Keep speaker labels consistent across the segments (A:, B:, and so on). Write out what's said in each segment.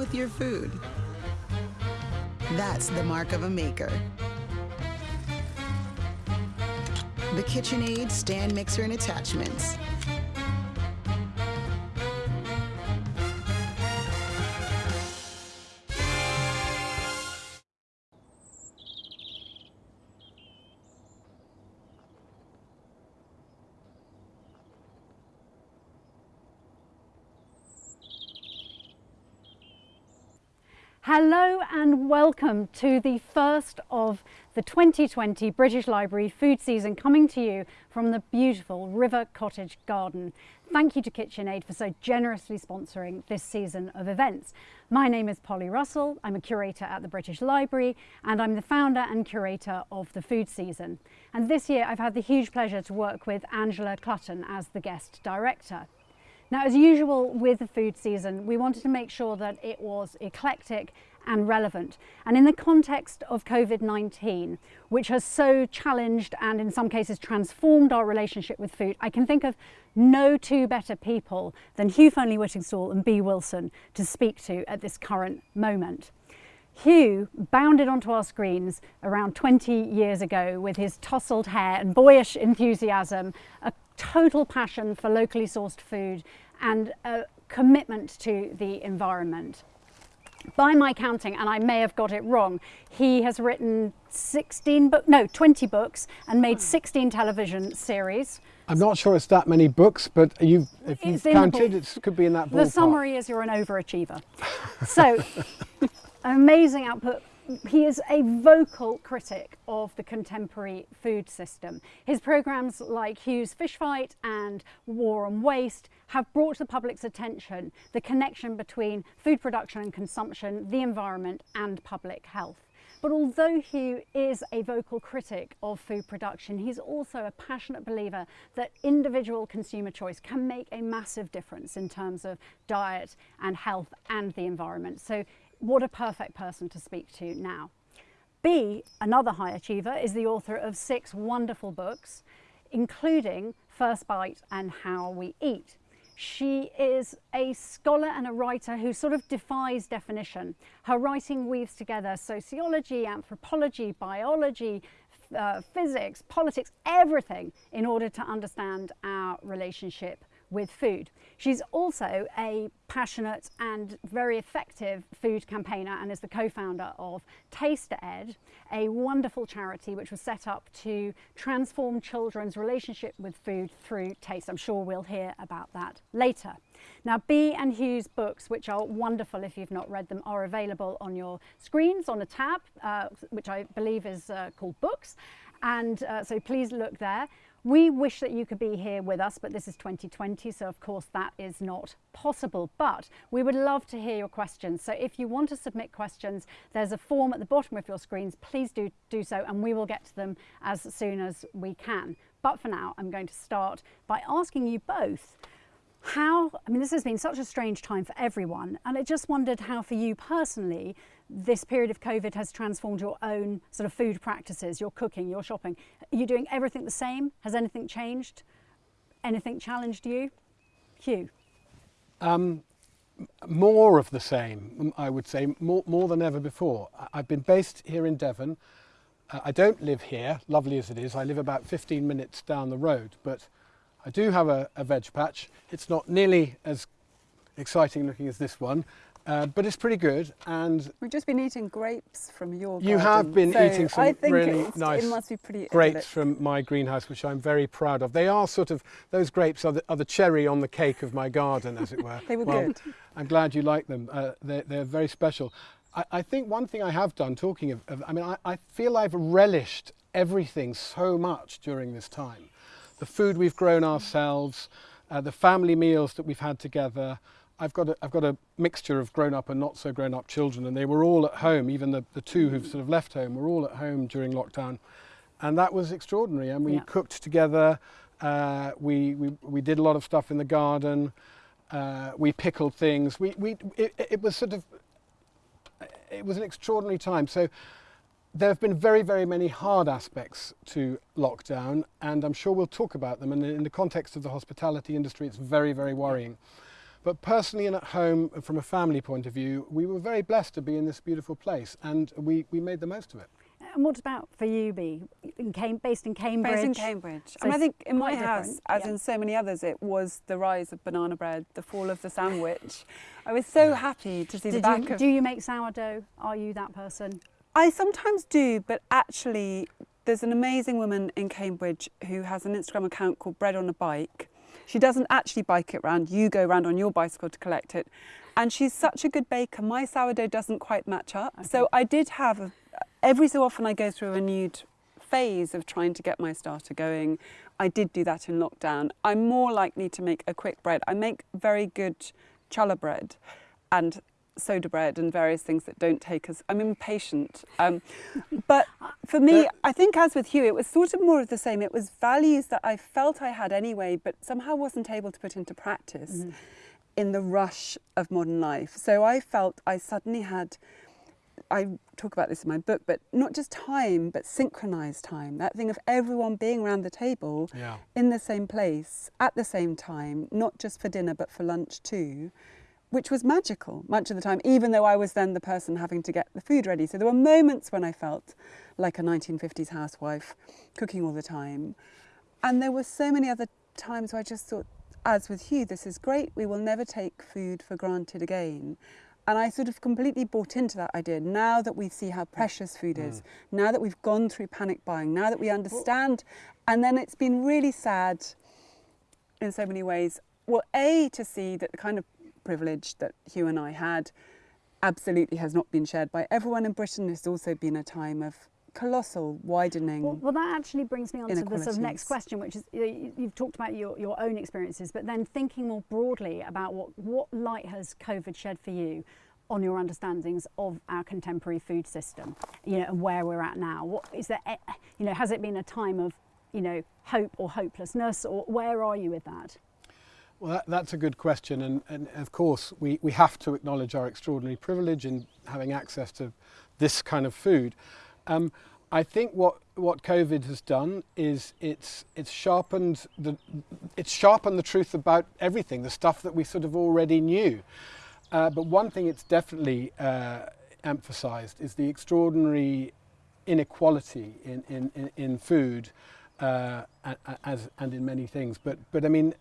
A: with your food. That's the mark of a maker. The KitchenAid stand mixer and attachments.
B: Hello and welcome to the first of the 2020 British Library food season coming to you from the beautiful River Cottage Garden. Thank you to KitchenAid for so generously sponsoring this season of events. My name is Polly Russell, I'm a curator at the British Library and I'm the founder and curator of the food season. And this year I've had the huge pleasure to work with Angela Clutton as the guest director. Now, as usual with the food season, we wanted to make sure that it was eclectic and relevant. And in the context of COVID-19, which has so challenged and in some cases transformed our relationship with food, I can think of no two better people than Hugh Fearnley-Whittingstall and Bee Wilson to speak to at this current moment. Hugh bounded onto our screens around 20 years ago with his tousled hair and boyish enthusiasm, a total passion for locally sourced food and a commitment to the environment. By my counting, and I may have got it wrong, he has written 16 books, no, 20 books and made hmm. 16 television series.
C: I'm not sure it's that many books, but you've, if you've counted, it could be in that ballpark.
B: The summary is you're an overachiever. so, amazing output he is a vocal critic of the contemporary food system. His programmes like Hugh's Fish Fight and War on Waste have brought to the public's attention the connection between food production and consumption, the environment and public health. But although Hugh is a vocal critic of food production, he's also a passionate believer that individual consumer choice can make a massive difference in terms of diet and health and the environment. So what a perfect person to speak to now. Bee, another high achiever, is the author of six wonderful books, including First Bite and How We Eat. She is a scholar and a writer who sort of defies definition. Her writing weaves together sociology, anthropology, biology, uh, physics, politics, everything in order to understand our relationship with food. She's also a passionate and very effective food campaigner and is the co-founder of Taste Ed, a wonderful charity which was set up to transform children's relationship with food through taste. I'm sure we'll hear about that later. Now, Bee and Hugh's books, which are wonderful if you've not read them, are available on your screens on a tab, uh, which I believe is uh, called Books. And uh, so please look there. We wish that you could be here with us, but this is 2020, so of course that is not possible. But we would love to hear your questions. So if you want to submit questions, there's a form at the bottom of your screens. Please do, do so, and we will get to them as soon as we can. But for now, I'm going to start by asking you both how, I mean, this has been such a strange time for everyone, and I just wondered how for you personally, this period of COVID has transformed your own sort of food practices, your cooking, your shopping. Are you doing everything the same? Has anything changed? Anything challenged you? Hugh?
C: Um, more of the same, I would say, more, more than ever before. I've been based here in Devon. Uh, I don't live here, lovely as it is. I live about 15 minutes down the road, but I do have a, a veg patch. It's not nearly as exciting looking as this one, uh, but it's pretty good. And
D: we've just been eating grapes from your.
C: You
D: garden,
C: have been
D: so
C: eating some really nice.
D: It must be pretty
C: grapes from my greenhouse, which I'm very proud of. They are sort of those grapes are the, are the cherry on the cake of my garden, as it were.
D: they were
C: well,
D: good.
C: I'm glad you like them. Uh, they're, they're very special. I, I, think one thing I have done, talking of, of I mean, I, I feel I've relished everything so much during this time the food we've grown ourselves, uh, the family meals that we've had together. I've got, a, I've got a mixture of grown up and not so grown up children and they were all at home, even the, the two who've sort of left home were all at home during lockdown. And that was extraordinary. And we yeah. cooked together, uh, we, we, we did a lot of stuff in the garden, uh, we pickled things. We, we, it, it was sort of, it was an extraordinary time. So there have been very, very many hard aspects to lockdown, and I'm sure we'll talk about them. And in the context of the hospitality industry, it's very, very worrying. But personally and at home, from a family point of view, we were very blessed to be in this beautiful place and we, we made the most of it.
B: And what about for you, Bee? In Cam- based in Cambridge.
D: Based in Cambridge.
B: So
D: I I think in my house,
B: different,
D: as
B: yeah.
D: in so many others, it was the rise of banana bread, the fall of the sandwich. I was so happy to see the
B: Did
D: back
B: you,
D: of
B: do you make sourdough? Are you that person?
D: I sometimes do, but actually, there's an amazing woman in Cambridge who has an Instagram account called Bread on a Bike. She doesn't actually bike it round, you go round on your bicycle to collect it. And she's such a good baker. My sourdough doesn't quite match up. So I did have, a, every so often, I go through a renewed phase of trying to get my starter going. I did do that in lockdown. I'm more likely to make a quick bread. I make very good challah bread and soda bread and various things that don't take us. I'm impatient. Um, but for me, I think as with Hugh, it was sort of more of the same. It was values that I felt I had anyway, but somehow wasn't able to put into practice in the rush of modern life. So I felt I suddenly had. I talk about this in my book, but not just time, but synchronized time. That thing of everyone being around the table
C: Yeah.
D: in the same place at the same time, not just for dinner, but for lunch too, which was magical much of the time, even though I was then the person having to get the food ready. So there were moments when I felt like a 1950s housewife cooking all the time. And there were so many other times where I just thought, as with Hugh, this is great. We will never take food for granted again. And I sort of completely bought into that idea. Now that we see how precious food is, mm. now that we've gone through panic buying, now that we understand, and then it's been really sad in so many ways. Well, A, to see that the kind of privilege that Hugh and I had absolutely has not been shared by everyone in Britain. It's also been a time of colossal widening.
B: Well, well, that actually brings me on to the sort of next question, which is you- you- you've talked about your, your own experiences, but then thinking more broadly about what, what light has COVID shed for you on your understandings of our contemporary food system, you know, and where we're at now. What is there, you know, has it been a time of, you know, hope or hopelessness, or where are you with that?
C: Well, that, that's a good question, and, and of course, we, we have to acknowledge our extraordinary privilege in having access to this kind of food. Um, I think what, what COVID has done is it's, it's, sharpened the, it's sharpened the truth about everything, the stuff that we sort of already knew. Uh, but one thing it's definitely uh, emphasised is the extraordinary inequality in, in, in, food uh, as, and in many things. But, but I mean,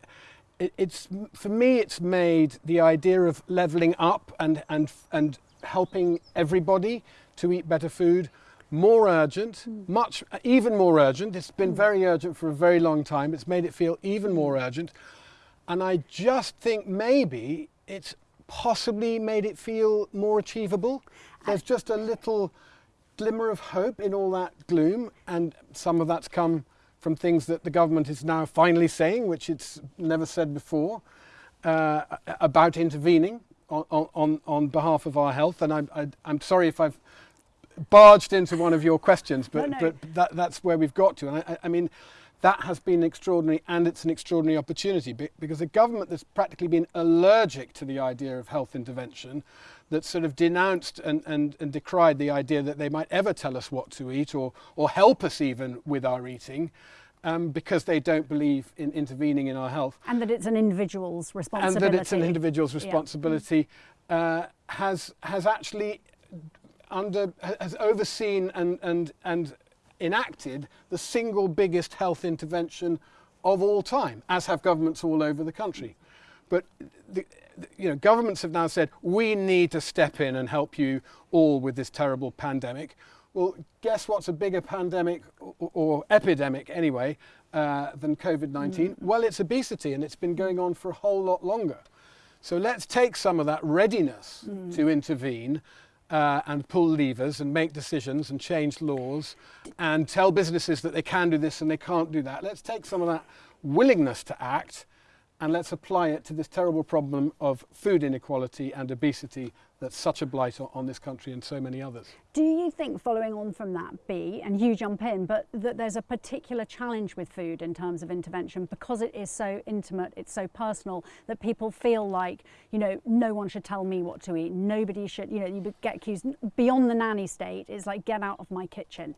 C: it, it's for me it's made the idea of leveling up and and and helping everybody to eat better food more urgent hmm. much even more urgent. It's been hmm. very urgent for a very long time. It's made it feel even more hmm. urgent. And i just think maybe it's possibly made it feel more achievable. There's just a little glimmer of hope in all that gloom, and some of that's come from things that the government is now finally saying, which it's never said before, uh, about intervening on, on, on behalf of our health. And I'm, I, I'm sorry if I've barged into one of your questions, but,
B: No, no.
C: but that, that's where we've got to. And I, I- I mean, that has been extraordinary and it's an extraordinary opportunity because a government that's practically been allergic to the idea of health intervention, that sort of denounced and, and, and decried the idea that they might ever tell us what to eat or, or help us even with our eating um, because they don't believe in intervening in our health
B: And that it's an individual's responsibility.
C: and that it's an individual's
B: Yeah.
C: responsibility uh, has has actually under has overseen and and and enacted the single biggest health intervention of all time, as have governments all over the country. But the- you know, governments have now said we need to step in and help you all with this terrible pandemic. Well, guess what's a bigger pandemic or, or epidemic anyway uh, than COVID-19? Well, it's obesity, and it's been going on for a whole lot longer. So let's take some of that readiness to intervene uh, and pull levers and make decisions and change laws and tell businesses that they can do this and they can't do that. Let's take some of that willingness to act and let's apply it to this terrible problem of food inequality and obesity that's such a blight on, this country and so many others.
B: Do you think, following on from that, Bee, and you jump in, but that there's a particular challenge with food in terms of intervention because it is so intimate, it's so personal that people feel like, you know, no one should tell me what to eat. Nobody should, you know, you get accused beyond the nanny state. It's like, get out of my kitchen.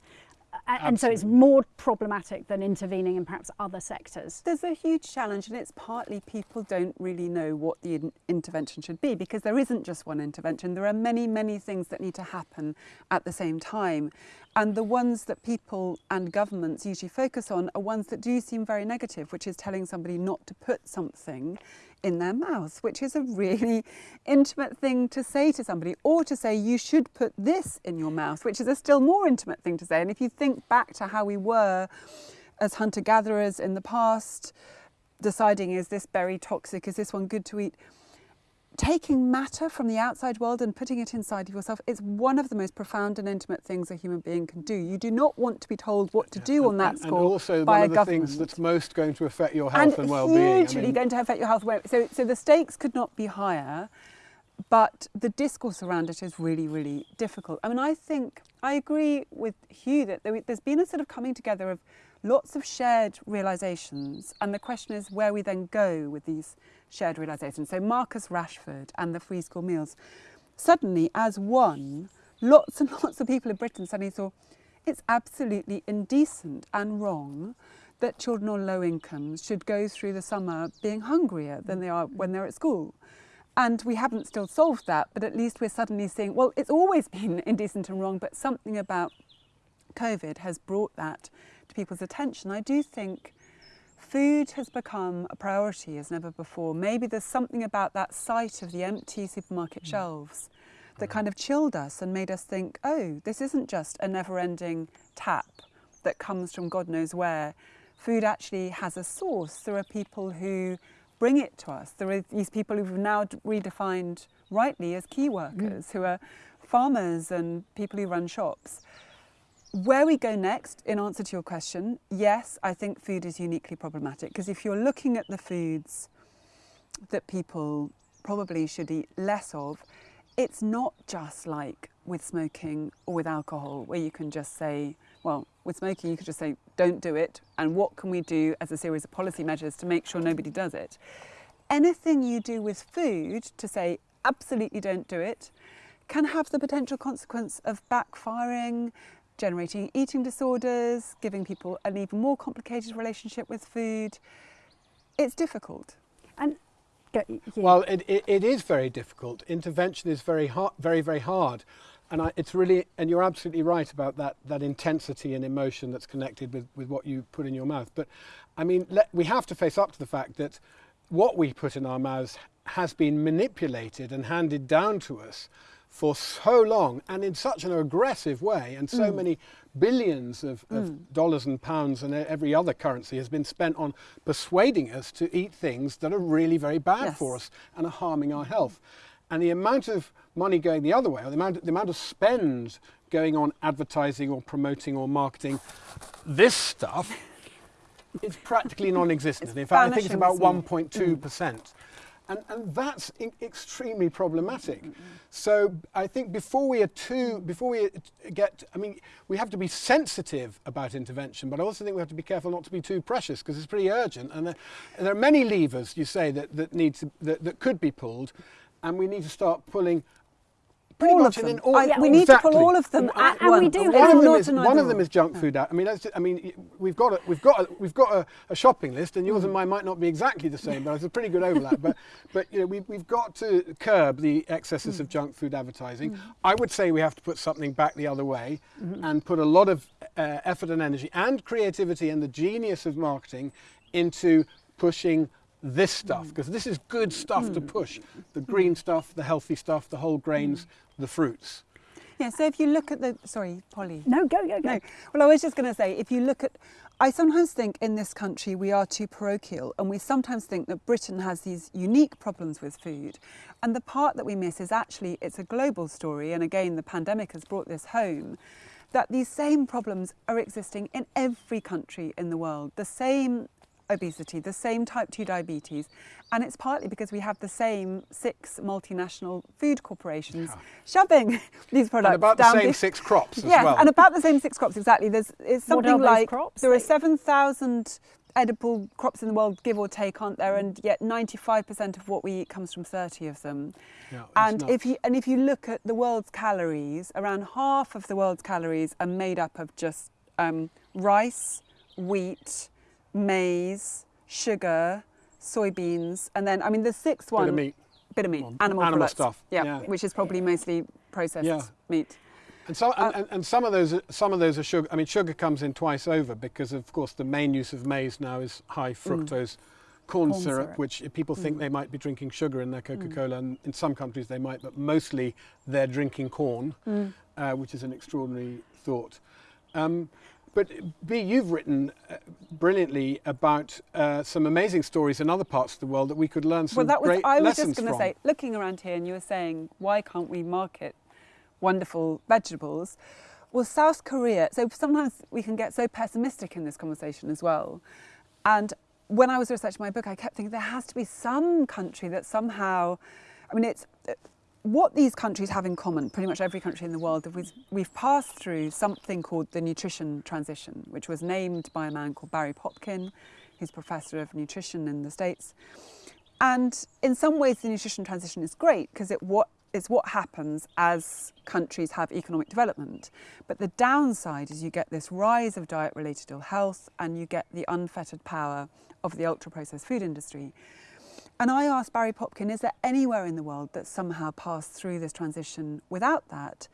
B: A- And so it's more problematic than intervening in perhaps other sectors.
D: There's a huge challenge, and it's partly people don't really know what the in- intervention should be because there isn't just one intervention. There are many, many things that need to happen at the same time. And the ones that people and governments usually focus on are ones that do seem very negative, which is telling somebody not to put something in their mouth, which is a really intimate thing to say to somebody, or to say you should put this in your mouth, which is a still more intimate thing to say. And if you think back to how we were as hunter gatherers in the past, deciding is this berry toxic, is this one good to eat? Taking matter from the outside world and putting it inside of yourself is one of the most profound and intimate things a human being can do. You do not want to be told what to do on that
C: and,
D: score
C: and also
D: by
C: one of the
D: government
C: things that's most going to affect your health and, well-being.
D: hugely
C: I mean,
D: going to affect your health. So, so the stakes could not be higher, but the discourse around it is really, really difficult. I mean, I think I agree with Hugh that there, there's been a sort of coming together of lots of shared realizations, and the question is where we then go with these shared realisation. So Marcus Rashford and the free school meals, suddenly as one, lots and lots of people in Britain suddenly saw it's absolutely indecent and wrong that children on low incomes should go through the summer being hungrier than they are when they're at school. And we haven't still solved that, but at least we're suddenly seeing, well, it's always been indecent and wrong, but something about COVID has brought that to people's attention. I do think food has become a priority as never before. Maybe there's something about that sight of the empty supermarket hmm. shelves that hmm. kind of chilled us and made us think, oh, this isn't just a never ending tap that comes from God knows where. Food actually has a source. There are people who bring it to us. There are these people who've now redefined rightly as key hmm. workers, who are farmers and people who run shops. Where we go next, in answer to your question, yes, I think food is uniquely problematic because if you're looking at the foods that people probably should eat less of, it's not just like with smoking or with alcohol where you can just say, well, with smoking, you could just say, don't do it, and what can we do as a series of policy measures to make sure nobody does it? Anything you do with food to say, absolutely don't do it, can have the potential consequence of backfiring, generating eating disorders, giving people an even more complicated relationship with food. It's difficult.
B: And go,
C: Well, it, it, it is very difficult. Intervention is very hard, very very hard, and I, it's really and you're absolutely right about that that intensity and emotion that's connected with, with what you put in your mouth. But I mean, let, we have to face up to the fact that what we put in our mouths has been manipulated and handed down to us for so long and in such an aggressive way and so many billions of, of dollars and pounds and every other currency has been spent on persuading us to eat things that are really very bad
D: Yes.
C: for us and are harming our health. And the amount of money going the other way or the amount, the amount of spend going on advertising or promoting or marketing this stuff is practically non-existent. In fact, I think it's about 1.2 percent, and and that's extremely problematic. So I think before we are too, before we get, I mean, we have to be sensitive about intervention, but I also think we have to be careful not to be too precious because it's pretty urgent, and there, and there are many levers you say that that need to that, that could be pulled, and we need to start pulling. Pretty
D: All
C: much
D: of
C: in- in
D: them.
C: all- oh,
D: I- we need to pull all of them at
B: and we do
D: It's
B: have-
C: one of them is one of them. is junk food. I mean, that's, I mean, we've got a, we've got a, we've got a, a shopping list, and yours hmm. and mine might not be exactly the same, but it's a pretty good overlap. but but you know, we've we've got to curb the excesses hmm. of junk food advertising. Hmm. I would say we have to put something back the other way, and put a lot of uh, effort and energy and creativity and the genius of marketing into pushing this stuff because this is good stuff to push. The green stuff the healthy stuff the whole grains the fruits
D: Yeah, so if you look at the, sorry, Polly.
B: no, go, go, go.
D: No. Well, I was just going to say, if you look at, I sometimes think in this country we are too parochial, and we sometimes think that Britain has these unique problems with food. And the part that we miss is actually it's a global story, and again, the pandemic has brought this home. That these same problems are existing in every country in the world. The same obesity, the same type 2 diabetes, and it's partly because we have the same six multinational food corporations shoving these products
C: and about the same
D: the-
C: six crops as
D: Yes,
C: well
D: and about the same six crops exactly. There's it's
B: What are
D: something
B: those
D: like
B: crops
D: there are seven thousand edible crops in the world, give or take, aren't there? And yet ninety-five percent of what we eat comes from thirty of them.
C: Yeah,
D: and if you and if you look at the world's calories, around half of the world's calories are made up of just um, rice, wheat, maize, sugar, soybeans, and then I mean the sixth one,
C: Bit of meat.
D: bit of meat,
C: Well,
D: animal,
C: animal
D: products,
C: stuff,
D: yeah,
C: yeah.
D: which is probably mostly processed
C: Yeah.
D: meat.
C: And some,
D: Uh,
C: and, and, and some of those, are- some of those are sugar. I mean, sugar comes in twice over because, of course, the main use of maize now is high fructose corn,
B: Corn
C: syrup,
B: syrup.
C: which people think they might be drinking sugar in their Coca-Cola, and in some countries they might, but mostly they're drinking corn, uh, which is an extraordinary thought. Um, but Bee, you've written uh, brilliantly about uh, some amazing stories in other parts of the world that we could learn some
D: well, that was
C: great
D: I was
C: lessons
D: just going to say, looking around here, and you were saying, why can't we market wonderful vegetables? Well, South Korea. So sometimes we can get so pessimistic in this conversation as well. And when I was researching my book, I kept thinking there has to be some country that somehow, I mean, it's what these countries have in common, pretty much every country in the world, we've, we've passed through something called the nutrition transition, which was named by a man called Barry Popkin, who's professor of nutrition in the States. And in some ways, the nutrition transition is great because it what happens as countries have economic development. But the downside is you get this rise of diet-related ill health, and you get the unfettered power of the ultra-processed food industry. And I asked Barry Popkin, is there anywhere in the world that somehow passed through this transition without that?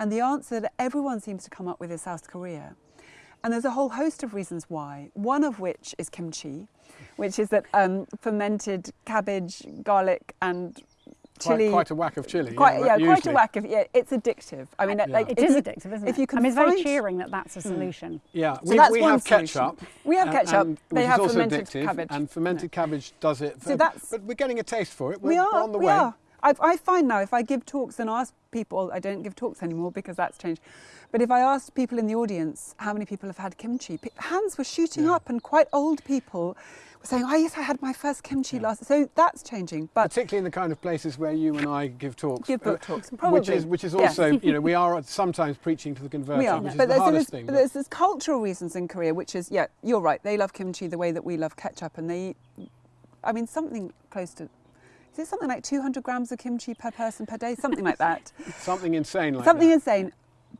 D: And the answer that everyone seems to come up with is South Korea. And there's a whole host of reasons why, one of which is kimchi, which is that um, fermented cabbage, garlic, and chili.
C: quite a whack of chili.
D: quite,
C: yeah,
D: yeah, quite a whack of, yeah, it's addictive. I mean,
C: Yeah.
D: like,
B: It
D: if
B: is
D: you-
B: addictive, isn't
D: if
B: it?
D: you can
B: I mean, it's very cheering that that's a solution.
C: Yeah,
D: So
C: we,
D: that's
C: we
D: one
C: have
D: solution.
C: ketchup.
D: We have
C: uh,
D: ketchup.
C: and-
D: They
C: which
D: have
C: is also
D: fermented
C: addictive,
D: cabbage.
C: and fermented cabbage does it.
D: So that's-
C: but we're getting a taste for it. We're,
D: we
C: we're on the
D: we
C: way.
D: are. I, I find now if I give talks and ask people, I don't give talks anymore because that's changed. But if I asked people in the audience how many people have had kimchi, hands were shooting
C: Yeah.
D: up, and quite old people were saying, "Oh yes, I had my first kimchi last." So that's changing. But
C: Particularly in the kind of places where you and I give talks.
D: Give book
C: uh,
D: talks,
C: Which is, which is
D: Yes.
C: also, you know, we are sometimes preaching to the converted,
D: we are.
C: which is
D: but
C: the
D: there's,
C: hardest thing.
D: but
C: but-
D: there's there's cultural reasons in Korea, which is yeah, you're right. They love kimchi the way that we love ketchup, and they eat. I mean, something close to. Is it something like 200 grams of kimchi per person per day? Something like that.
C: something insane like
D: Something
C: that.
D: insane.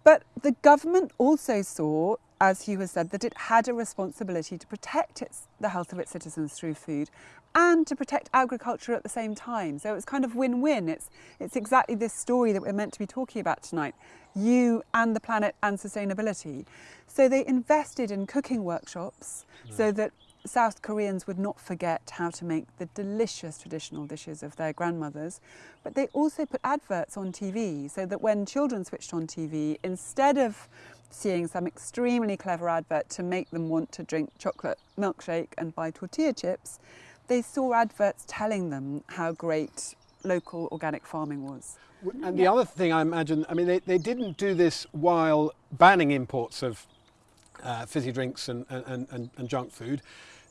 D: But the government also saw, as Hugh has said, that it had a responsibility to protect its, the health of its citizens through food and to protect agriculture at the same time. So it was kind of win win. It's, it's exactly this story that we're meant to be talking about tonight you and the planet and sustainability. So they invested in cooking workshops hmm. so that South Koreans would not forget how to make the delicious traditional dishes of their grandmothers. But they also put adverts on TV so that when children switched on TV, instead of seeing some extremely clever advert to make them want to drink chocolate milkshake and buy tortilla chips, they saw adverts telling them how great local organic farming was.
C: And the other thing I imagine, I mean, they, they didn't do this while banning imports of uh, fizzy drinks and, and, and, and junk food.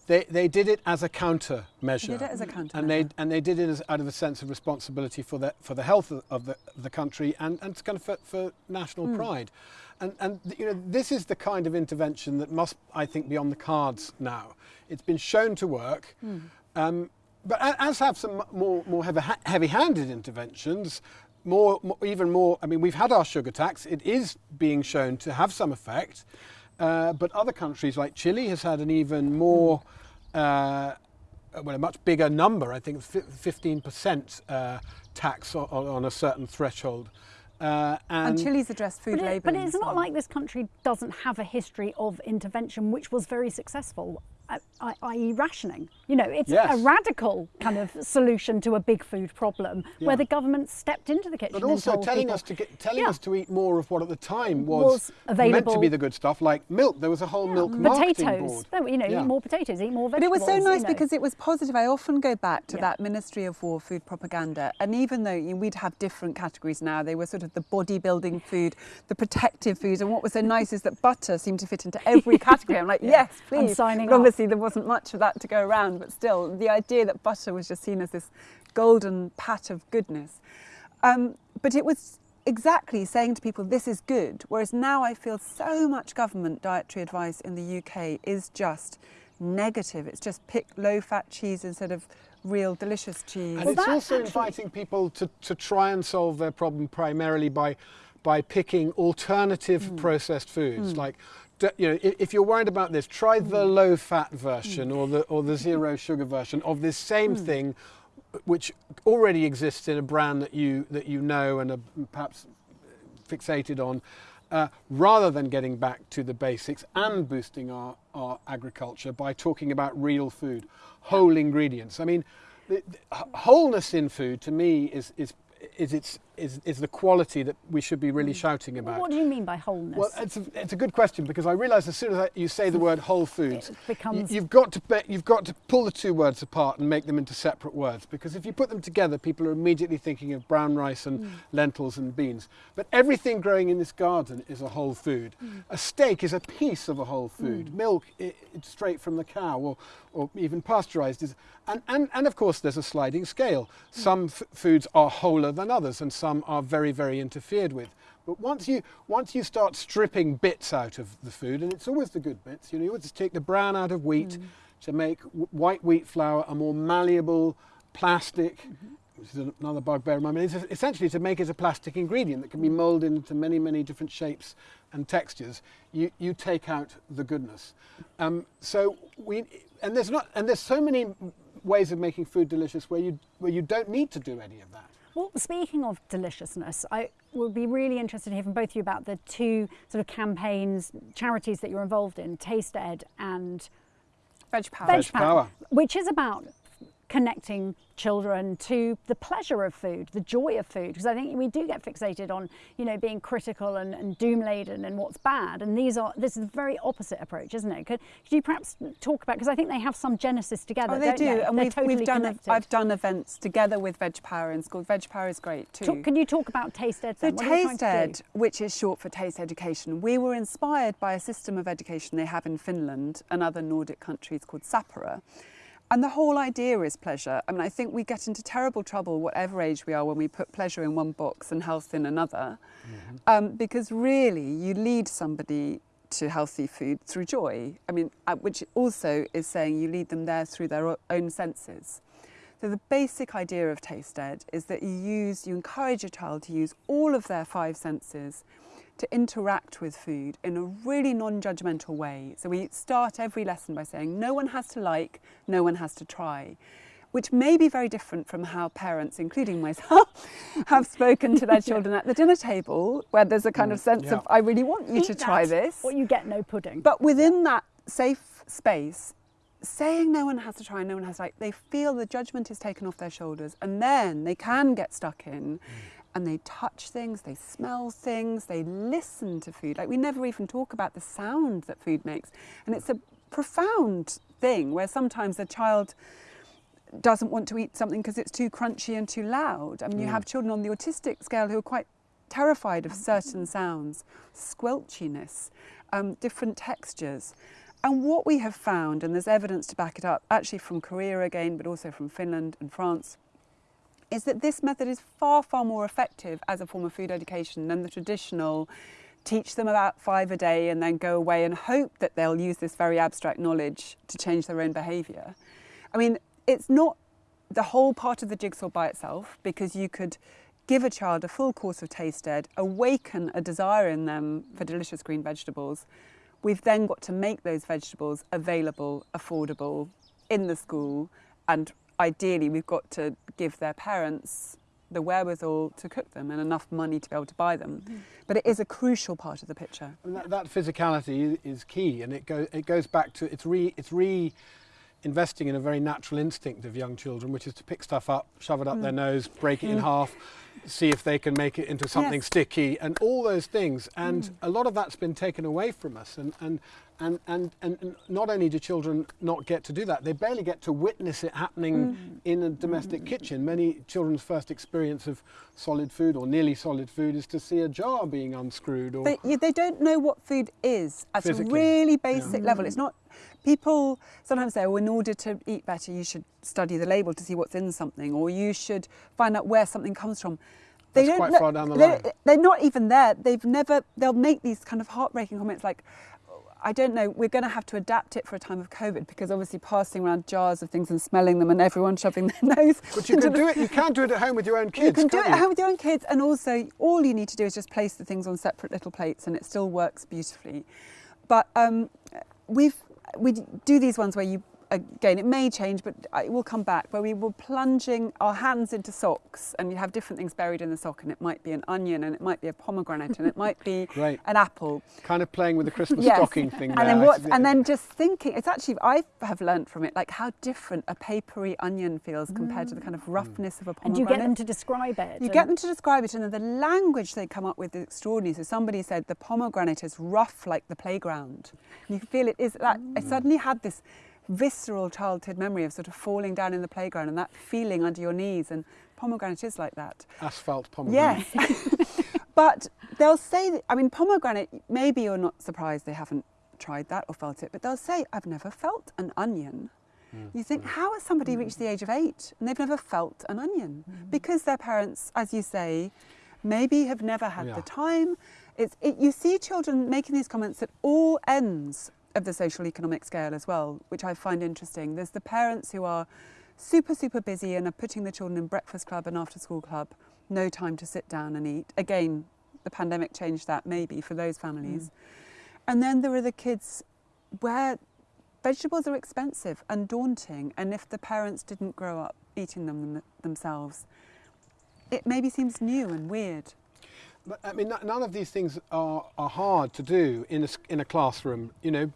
C: They, they did it as a countermeasure.
D: did it as a countermeasure.
C: And they, and they did it as, out of a sense of responsibility for the, for the health of, of the, of the country and, and kind of for, for national
D: Hmm.
C: pride. And, and you know, this is the kind of intervention that must, I think, be on the cards now. It's been shown to work.
D: Hmm.
C: Um, but as have some more, more heavy, heavy-handed interventions, more, more, even more. I mean, we've had our sugar tax; it is being shown to have some effect. Uh, but other countries like Chile has had an even more, uh, well, a much bigger number. I think fifteen percent uh, tax on, on a certain threshold. Uh,
D: And,
C: and,
D: Chile's addressed food labelling.
B: but it's not like this country doesn't have a history of intervention, which was very successful, i.e., rationing. You know, it's
C: Yes.
B: a radical kind of solution to a big food problem
C: Yeah.
B: where the government stepped into the kitchen
C: But
B: and
C: also
B: told
C: telling
B: people,
C: us to get, telling
B: Yeah.
C: us to eat more of what at the time was,
B: Was
C: meant to be the good stuff, like milk. There was a whole milk marketing
B: potatoes.
C: board.
B: No, you know,
C: Yeah.
B: eat more potatoes, eat more
D: But
B: vegetables.
D: it was so
B: you
D: nice
B: know.
D: because it was positive. I often go back to
B: Yeah.
D: that Ministry of War food propaganda. And even though you know, we'd have different categories now, they were sort of the bodybuilding food, the protective food, And what was so nice is that butter seemed to fit into every category. I'm like, yes, please.
B: I'm
D: please.
B: signing
D: but
B: up.
D: Obviously, there wasn't much of that to go around. But still, the idea that butter was just seen as this golden pat of goodness. Um, but it was exactly saying to people, this is good. Whereas now I feel so much government dietary advice in the UK is just negative. It's just pick low fat cheese instead of real delicious cheese.
C: And
B: Well,
C: it's also
B: actually-
C: inviting people to, to try and solve their problem primarily by, by picking alternative
B: Hmm.
C: processed foods like d- you know, if, you're worried about this, try the hmm. low fat hmm. version or the or the zero hmm. sugar version of this same thing, which already exists in a brand that you that you know and are perhaps fixated on, uh, rather than getting back to the basics and boosting our, our agriculture by talking about real food, whole ingredients. I mean, the, the wholeness in food to me is is is its is, is the quality that we should be really hmm. shouting about.
B: What do you mean by wholeness?
C: Well, it's a, it's a good question because I realise as soon as I, you say the word whole foods,
B: It becomes-
C: you, have got to be, you've got to pull the two words apart and make them into separate words because if you put them together, people are immediately thinking of brown rice and hmm. lentils and beans. But everything growing in this garden is a whole food. Hmm. A steak is a piece of a whole food. Milk, i it's straight from the cow or, or even pasteurised. Is, and, and, and of course, there's a sliding scale. Some f- foods are wholer than others and some are very, very interfered with. But once you once you start stripping bits out of the food, and it's always the good bits, you know, you always take the brown out of wheat to make w- white wheat flour a more malleable plastic, which is another bugbear of mine. It's essentially to make it a plastic ingredient that can be moulded into many, many different shapes and textures. You you take out the goodness. Um, so we and there's not and there's so many ways of making food delicious where you where you don't need to do any of that.
B: Well, speaking of deliciousness, I would be really interested to hear from both of you about the two sort of campaigns, charities that you're involved in, Taste Ed and
D: Veg power.
B: Veg,
C: Veg
B: Power,
C: Power.
B: which is about connecting children to the pleasure of food, the joy of food, because I think we do get fixated on, you know, being critical and, and doom laden and what's bad. And these are this is the very opposite approach, isn't it? Could, could you perhaps talk about because I think they have some genesis together.
D: Oh, they
B: don't
D: do,
B: they?
D: and
B: They're
D: we've,
B: totally
D: we've done. I've done events together with Veg Power in school. Veg Power is great too.
B: Talk- can you talk about Taste Ed?
D: So?
B: What are you trying
D: Taste? Ed, which is short for Taste Education, we were inspired by a system of education they have in Finland and other Nordic countries called Sapere. And the whole idea is pleasure. I mean, I think we get into terrible trouble, whatever age we are, when we put pleasure in one box and health in another. Um, because really, you lead somebody to healthy food through joy. I mean, uh, which also is saying you lead them there through their own senses. So the basic idea of Taste Ed is that you use, you encourage your child to use all of their five senses to interact with food in a really non-judgmental way. So we start every lesson by saying no one has to like, no one has to try. Which may be very different from how parents, including myself, have spoken to their children at the dinner table, where there's a kind of mm, sense
C: yeah.
D: of, I really want you
B: Eat
D: to try this.
B: Or you get no pudding.
D: But within that safe space, saying no one has to try, no one has to like, they feel the judgment is taken off their shoulders, and then they can get stuck in. Mm. And they touch things, they smell things, they listen to food. Like we never even talk about the sound that food makes. And it's a profound thing where sometimes a child doesn't want to eat something because it's too crunchy and too loud. I mean, you have children on the autistic scale who are quite terrified of certain sounds, squelchiness, um, different textures. And what we have found, and there's evidence to back it up, actually from Korea again, but also from Finland and France, is that this method is far, far more effective as a form of food education than the traditional teach them about five a day and then go away and hope that they'll use this very abstract knowledge to change their own behaviour. I mean, it's not the whole part of the jigsaw by itself because you could give a child a full course of taste ed, awaken a desire in them for delicious green vegetables. We've then got to make those vegetables available, affordable in the school, and ideally, we've got to give their parents the wherewithal to cook them and enough money to be able to buy them. Mm-hmm. But it is a crucial part of the picture.
C: And that, that physicality is key, and it, go, it goes back to it's re it's re investing in a very natural instinct of young children, which is to pick stuff up, shove it up their mm. nose, break it in mm. half, see if they can make it into something
D: Yes.
C: sticky, and all those things. And mm. a lot of that's been taken away from us. And and, and, and and not only do children not get to do that, they barely get to witness it happening mm. in a domestic mm. kitchen. Many children's first experience of solid food or nearly solid food is to see a jar being unscrewed or
D: They, you- they don't know what food is at a
C: Physically,
D: really
C: yeah.
D: basic level. It's not. People sometimes say, well, in order to eat better, you should study the label to see what's in something, or you should find out where something comes from." They
C: That's
D: don't
C: quite
D: know-
C: far down the
D: they-
C: line.
D: They're not even there. They've never. They'll make these kind of heartbreaking comments like. I don't know, we're going to have to adapt it for a time of COVID because obviously passing around jars of things and smelling them and everyone shoving their nose.
C: But you can do it. You can do it at home with your own kids.
D: you can do it
C: can't
D: at home with your own kids, and also all you need to do is just place the things on separate little plates, and it still works beautifully. but um, we've we do these ones where you again, it may change, but it will come back, where we were plunging our hands into socks and you have different things buried in the sock and it might be an onion and it might be a pomegranate and it might be
C: Great.
D: an apple.
C: Kind of playing with the Christmas
D: Yes.
C: stocking thing
D: And
C: there.
D: then what, and then just thinking, it's actually, I have learned from it, like how different a papery onion feels compared to the kind of mm. roughness of a pomegranate.
B: And
D: pomegranate.
B: you get them to describe it.
D: You get them to describe it, and then the language they come up with is extraordinary. So somebody said the pomegranate is rough like the playground. You can feel it is that. I mm. suddenly had this visceral childhood memory of sort of falling down in the playground and that feeling under your knees, and pomegranate is like that.
C: Asphalt pomegranate.
D: Yes, but they'll say. That, I mean, pomegranate. Maybe you're not surprised they haven't tried that or felt it, but they'll say, "I've never felt an onion." Hmm. You think, hmm. how has somebody reached the hmm. age of eight and they've never felt an onion? Because their parents, as you say, maybe have never had
C: Yeah.
D: the time. It's, it, you see children making these comments at all ends of the social economic scale as well, which I find interesting. There's the parents who are super, super busy and are putting the children in breakfast club and after school club, no time to sit down and eat. Again, the pandemic changed that maybe for those families. Mm. And then there are the kids where vegetables are expensive and daunting, and if the parents didn't grow up eating them them- themselves, it maybe seems new and weird.
C: But I mean, none of these things are, are hard to do in a, in a classroom. You know,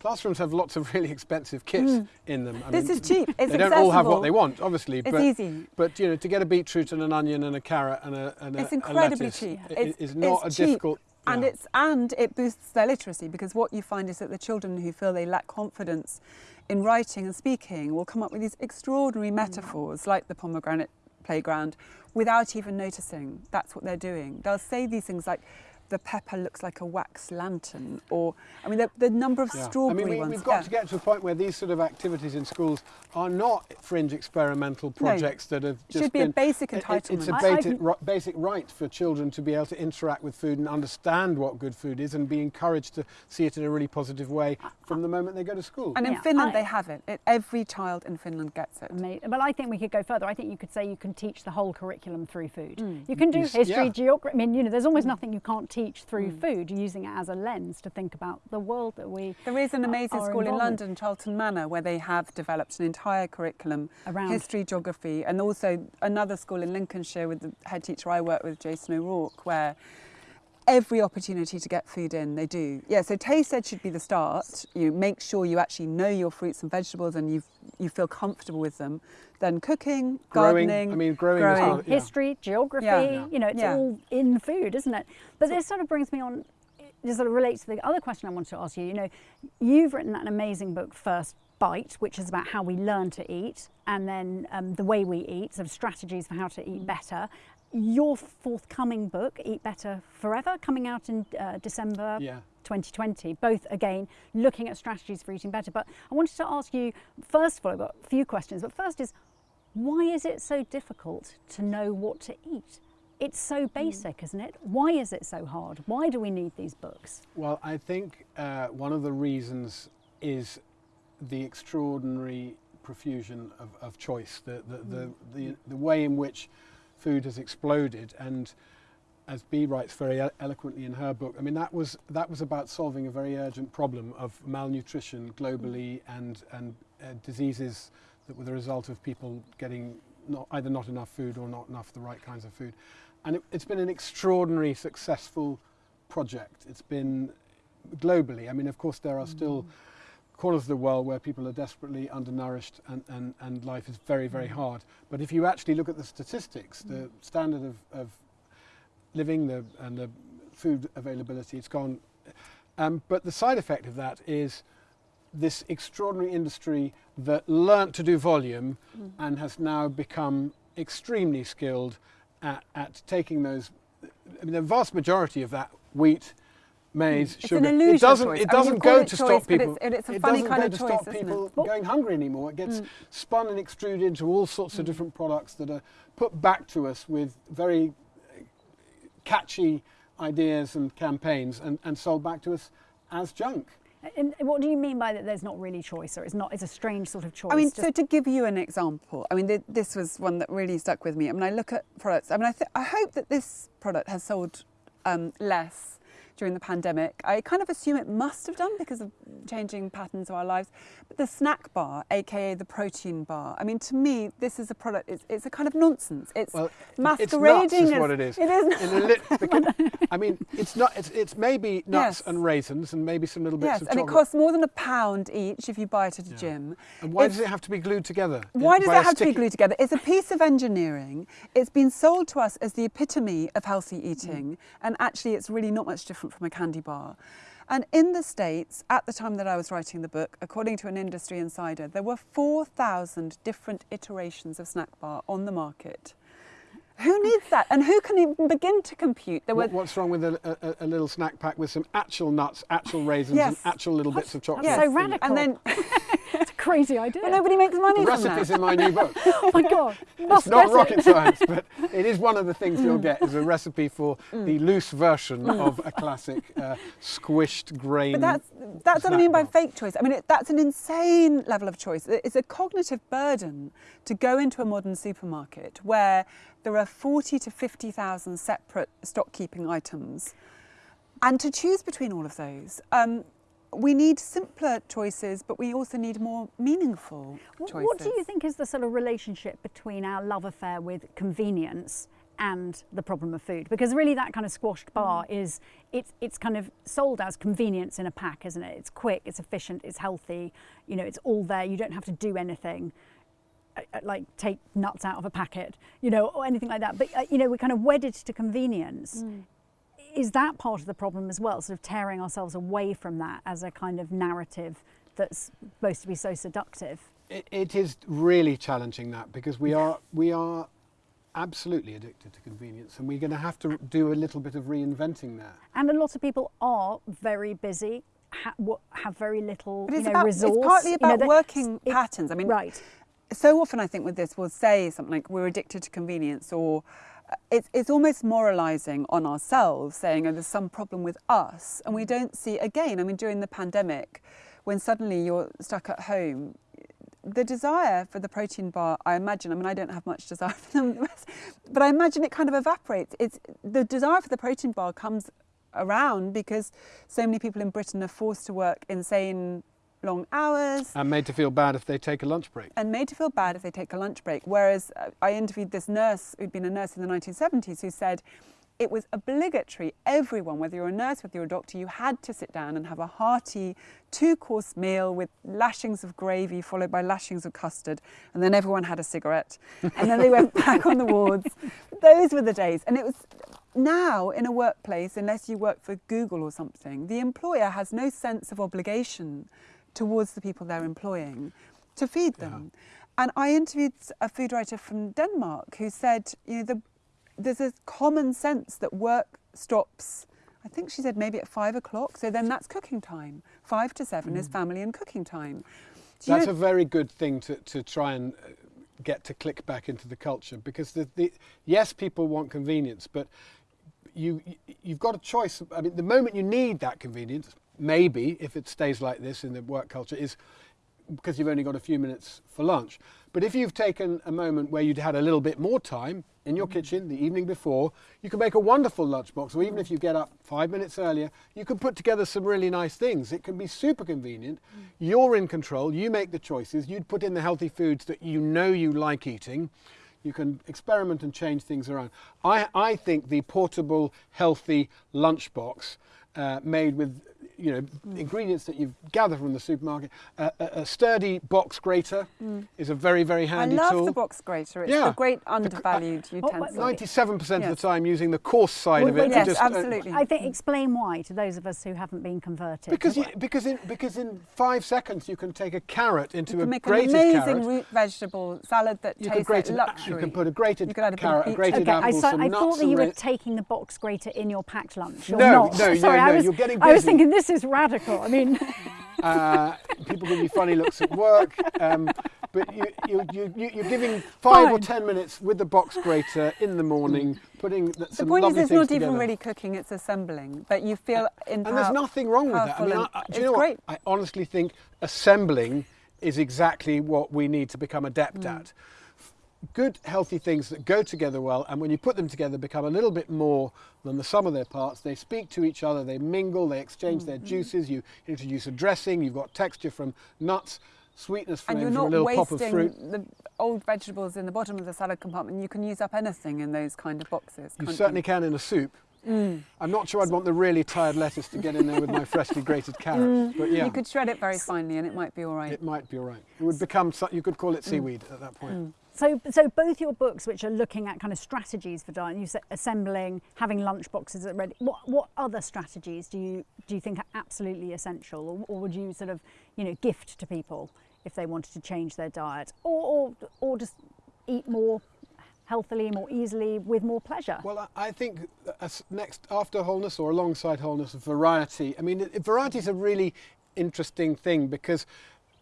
C: classrooms have lots of really expensive kits in them. I
D: Mm. This
C: mean,
D: is cheap. It's
C: they don't all have what they want, obviously.
D: It's
C: but,
D: easy.
C: But you know, to get a beetroot and an onion and a carrot and a, and
D: It's
C: a
D: incredibly
C: lettuce
D: cheap. It's-
C: is not
D: it's
C: a
D: cheap.
C: difficult.
D: And
C: yeah.
D: it's and it boosts their literacy because what you find is that the children who feel they lack confidence in writing and speaking will come up with these extraordinary
C: Mm.
D: metaphors like the pomegranate playground without even noticing that's what they're doing. They'll say these things like the pepper looks like a wax lantern or I mean the, the number of
C: Yeah.
D: strawberry
C: I mean, we,
D: ones.
C: we've got
D: yeah.
C: to get to a point where these sort of activities in schools are not fringe experimental projects that have just
D: should be a basic
C: entitlement. it- It's a
D: entitlement.
B: I- I
C: basic, basic right for children to be able to interact with food and understand what good food is and be encouraged to see it in a really positive way from the moment they go to school.
D: And in
B: Yeah,
D: Finland
B: I-
D: they have it. it. Every child in Finland gets it.
B: Ama- But I think we could go further. I think you could say you can teach the whole curriculum through food. Mm. You can do
C: Yes,
B: history,
C: yeah.
B: geography. I mean, you know, there's almost nothing you can't teach through mm. food, using it as a lens to think about the world that we.
D: There is an amazing school in
B: involved with.
D: London, Charlton Manor, where they have developed an entire curriculum
B: Around.
D: history, geography, and also another school in Lincolnshire with the head teacher I work with, Jason O'Rourke, where every opportunity to get food in, they do. Yeah, so taste ed should be the start. You make sure you actually know your fruits and vegetables and you you feel comfortable with them. Then cooking,
C: growing,
D: gardening.
C: I mean, growing,
D: growing.
C: is
B: Oh,
C: yeah.
B: history, geography,
D: Yeah. Yeah.
B: you know, it's
D: Yeah.
B: all in food, isn't it? But this sort of brings me on, this sort of relates to the other question I wanted to ask you. You know, you've written an amazing book, First Bite, which is about how we learn to eat and then um, the way we eat, sort of strategies for how to eat better. Your forthcoming book, Eat Better Forever, coming out in uh, December
C: Yeah.
B: 2020, both again looking at strategies for eating better. But I wanted to ask you, first of all, I've got a few questions, but first is why is it so difficult to know what to eat? It's so basic, isn't it? Why is it so hard? Why do we need these books?
C: Well, I think uh, one of the reasons is the extraordinary profusion of, of choice, the, the, the, the, the way in which food has exploded. And as Bee writes very eloquently in her book, I mean, that was, that was about solving a very urgent problem of malnutrition globally and, and uh, diseases that were the result of people getting not, either not enough food or not enough the right kinds of food. And it, it's been an extraordinary successful project. It's been globally. I mean, of course, there are still mm. corners of the world where people are desperately undernourished and, and, and life is very, very mm. hard. But if you actually look at the statistics, the mm. standard of, of living the, and the food availability, it's gone. Um, but the side effect of that is this extraordinary industry that learnt to do volume mm-hmm. and has now become extremely skilled at, at taking those. I mean, the vast majority of that wheat, maize, mm.
D: It's
C: sugar. it doesn't.
D: choice.
C: It doesn't
D: you call
C: go
D: it
C: to
D: choice,
C: stop people.
D: it's- it's a
C: it
D: funny
C: doesn't
D: kind
C: go
D: of
C: to
D: choice,
C: stop people going hungry anymore. It gets
D: Mm.
C: spun and extruded into all sorts of mm. different products that are put back to us with very catchy ideas and campaigns and, and sold back to us as junk.
B: And what do you mean by that? There's not really choice, or it's not? It's a strange sort of choice.
D: I mean, so to give you an example, I mean, th- this was one that really stuck with me. I mean, I look at products. I mean, I, th- I hope that this product has sold um, less during the pandemic. I kind of assume it must have done because of changing patterns of our lives. But the snack bar, aka the protein bar, I mean, to me, this is a product, it's, it's a kind of nonsense. It's
C: Well,
D: masquerading
C: it's nuts is
D: as-
C: what it is.
D: It is
C: In a lit- I mean, it's not. It's, it's maybe nuts
D: Yes.
C: and raisins and maybe some little bits
D: Yes,
C: of
D: and it costs more than a pound each if you buy it at a
C: Yeah.
D: gym.
C: and why
D: It's-
C: does it have to be glued together?
D: Why does it have to be glued together? It's a piece of engineering. It's been sold to us as the epitome of healthy eating, mm. and actually, it's really not much different from a candy bar. And in the States, at the time that I was writing the book, according to an industry insider, there were 4,000 different iterations of snack bar on the market. Who needs that? And who can even begin to compute? There were
C: what's wrong with a, a, a little snack pack with some actual nuts, actual raisins, and actual little bits of chocolate?
B: That's
D: Yes.
B: so radical.
D: and then
B: it's a crazy idea.
D: but nobody makes money
C: The
D: from
C: recipe's
D: that.
C: in my new book.
B: oh my god, must
C: It's not
B: get it.
C: rocket science, but it is one of the things
D: Mm.
C: you'll get is a recipe for the loose version of a classic uh, squished grain.
D: But that's that's what I mean by
C: bar.
D: fake choice. I mean it, that's an insane level of choice. It's a cognitive burden to go into a modern supermarket where there are forty to fifty thousand separate stock keeping items, and to choose between all of those. Um, we need simpler choices, but we also need more meaningful choices.
B: What do you think is the sort of relationship between our love affair with convenience and the problem of food? Because really, that kind of squashed
D: Mm.
B: bar is it's it's kind of sold as convenience in a pack, isn't it? It's quick, it's efficient, it's healthy. You know, it's all there. You don't have to do anything. Uh, Like take nuts out of a packet, you know, or anything like that. But uh, you know, we're kind of wedded to convenience.
D: Mm.
B: Is that part of the problem as well? Sort of tearing ourselves away from that as a kind of narrative that's supposed to be so seductive.
C: It, it is really challenging that because we are we are absolutely addicted to convenience, and we're going to have to do a little bit of reinventing there.
B: And a lot of people are very busy, ha- have very little
D: But
B: you
D: it's
B: know,
D: about
B: resource.
D: it's partly
B: you know,
D: about working
B: it-
D: patterns. I mean,
B: right.
D: So often I think with this we'll say something like we're addicted to convenience or uh, it's, it's almost moralizing on ourselves saying oh there's some problem with us. And we don't see again I mean during the pandemic when suddenly you're stuck at home the desire for the protein bar I imagine I mean I don't have much desire for them but I imagine it kind of evaporates. It's the desire for the protein bar comes around because so many people in Britain are forced to work insane long hours
C: And made to feel bad if they take a lunch break.
D: and made to feel bad if they take a lunch break. Whereas uh, I interviewed this nurse who'd been a nurse in the 1970s who said it was obligatory, everyone, whether you're a nurse, whether you're a doctor, you had to sit down and have a hearty two course meal with lashings of gravy followed by lashings of custard. And then everyone had a cigarette. And then they went back on the wards. Those were the days. And it was now in a workplace, unless you work for Google or something, the employer has no sense of obligation towards the people they're employing to feed them. And I interviewed a food writer from Denmark who said, you know, the, there's a common sense that work stops. I think she said maybe at five o'clock. So then that's cooking time. Five to seven is family and cooking time. Do you
C: That's
D: know-
C: a very good thing to, to try and uh, get to click back into the culture because the, the yes, people want convenience, but you you've got a choice. I mean, the moment you need that convenience, maybe if it stays like this in the work culture, is because you've only got a few minutes for lunch. But if you've taken a moment where you'd had a little bit more time in your kitchen the evening before, you can make a wonderful lunchbox. Or even if you get up five minutes earlier, you can put together some really nice things. It can be super convenient. You're in control. You make the choices. You'd put in the healthy foods that you know you like eating. You can experiment and change things around. I, I think the portable, healthy lunchbox uh, made with you know ingredients that you've gathered from the supermarket, uh, a, a sturdy box grater is a very very handy. tool.
D: I
C: handy
D: love
C: tool.
D: the box grater. It's
C: Yeah.
D: a great undervalued
B: Oh, but-
D: utensil.
C: Ninety-seven percent of the time using the coarse side
B: Well,
C: of it.
D: yes,
C: just, uh,
D: absolutely.
B: I think explain why to those of us who haven't been converted.
C: because you, because in because in five seconds you can take a carrot into
D: you
C: a
D: can make an
C: grated
D: amazing
C: carrot.
D: root vegetable salad that
C: You can,
D: tastes
C: grate
D: like luxury.
C: you can put a grated
D: You add a
C: carrot, a grated
B: Okay, I,
C: apple,
B: saw,
C: some
B: I
C: nuts,
B: thought that you were taking the box grater in your packed lunch. You're
C: No,
B: not.
C: no, no,
B: Sorry, I
C: no,
B: was,
C: you're getting
B: I was thinking this is radical. I mean,
C: Uh, people give you funny looks at work, um, but you, you, you, you- you're giving five or ten minutes with the box grater in the morning, putting th-
D: the
C: some
D: point is,
C: lovely
D: it's
C: things
D: not
C: together.
D: even really cooking; it's assembling. But you feel
C: and
D: empowered.
C: there's nothing wrong with that. I mean, I, I, do
D: it's
C: you know
D: great.
C: what? I honestly think assembling is exactly what we need to become adept
D: Mm.
C: at. Good, healthy things that go together well, and when you put them together, become a little bit more than the sum of their parts. They speak to each other, they mingle, they exchange their mm-hmm. juices. You introduce a dressing, you've got texture from nuts, sweetness from,
D: And you're
C: from a
D: not
C: little pop of
D: wasting
C: fruit.
D: the old vegetables in the bottom of the salad compartment. You can use up anything in those kind of boxes.
C: You certainly can in a soup.
D: Mm.
C: I'm not sure I'd want the really tired lettuce to get in there with my freshly grated carrots, mm. but yeah,
D: You could shred it very finely and it might be all right.
C: it might be all right. It would become, you could call it mm. seaweed at that point. Mm.
B: So, so both your books, which are looking at kind of strategies for diet, you said assembling, having lunch boxes are ready. What, what other strategies do you do you think are absolutely essential, or, or would you sort of, you know, gift to people if they wanted to change their diet, or or, or just eat more healthily, more easily, with more pleasure?
C: Well, I think next after wholeness or alongside wholeness, variety. I mean, variety is a really interesting thing because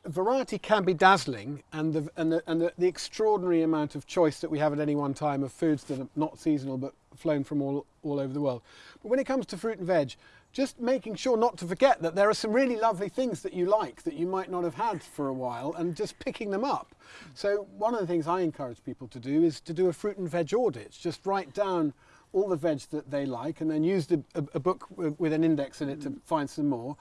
C: variety can be dazzling, and the and the, and the, extraordinary amount of choice that we have at any one time of foods that are not seasonal but flown from all all over the world. But when it comes to fruit and veg. Just making sure not to forget that there are some really lovely things that you like that you might not have had for a while and just picking them up. So, one of the things I encourage people to do is to do a fruit and veg audit. Just write down all the veg that they like and then use the, a, a book with an index in it to find some more.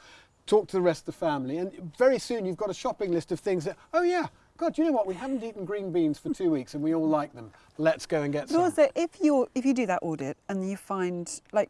C: Talk to the rest of the family, and very soon you've got a shopping list of things that, oh yeah, God, you know what? We haven't eaten green beans for two weeks and we all like them. Let's go and get
D: But
C: some.
D: also, if you if you do that audit and you find like,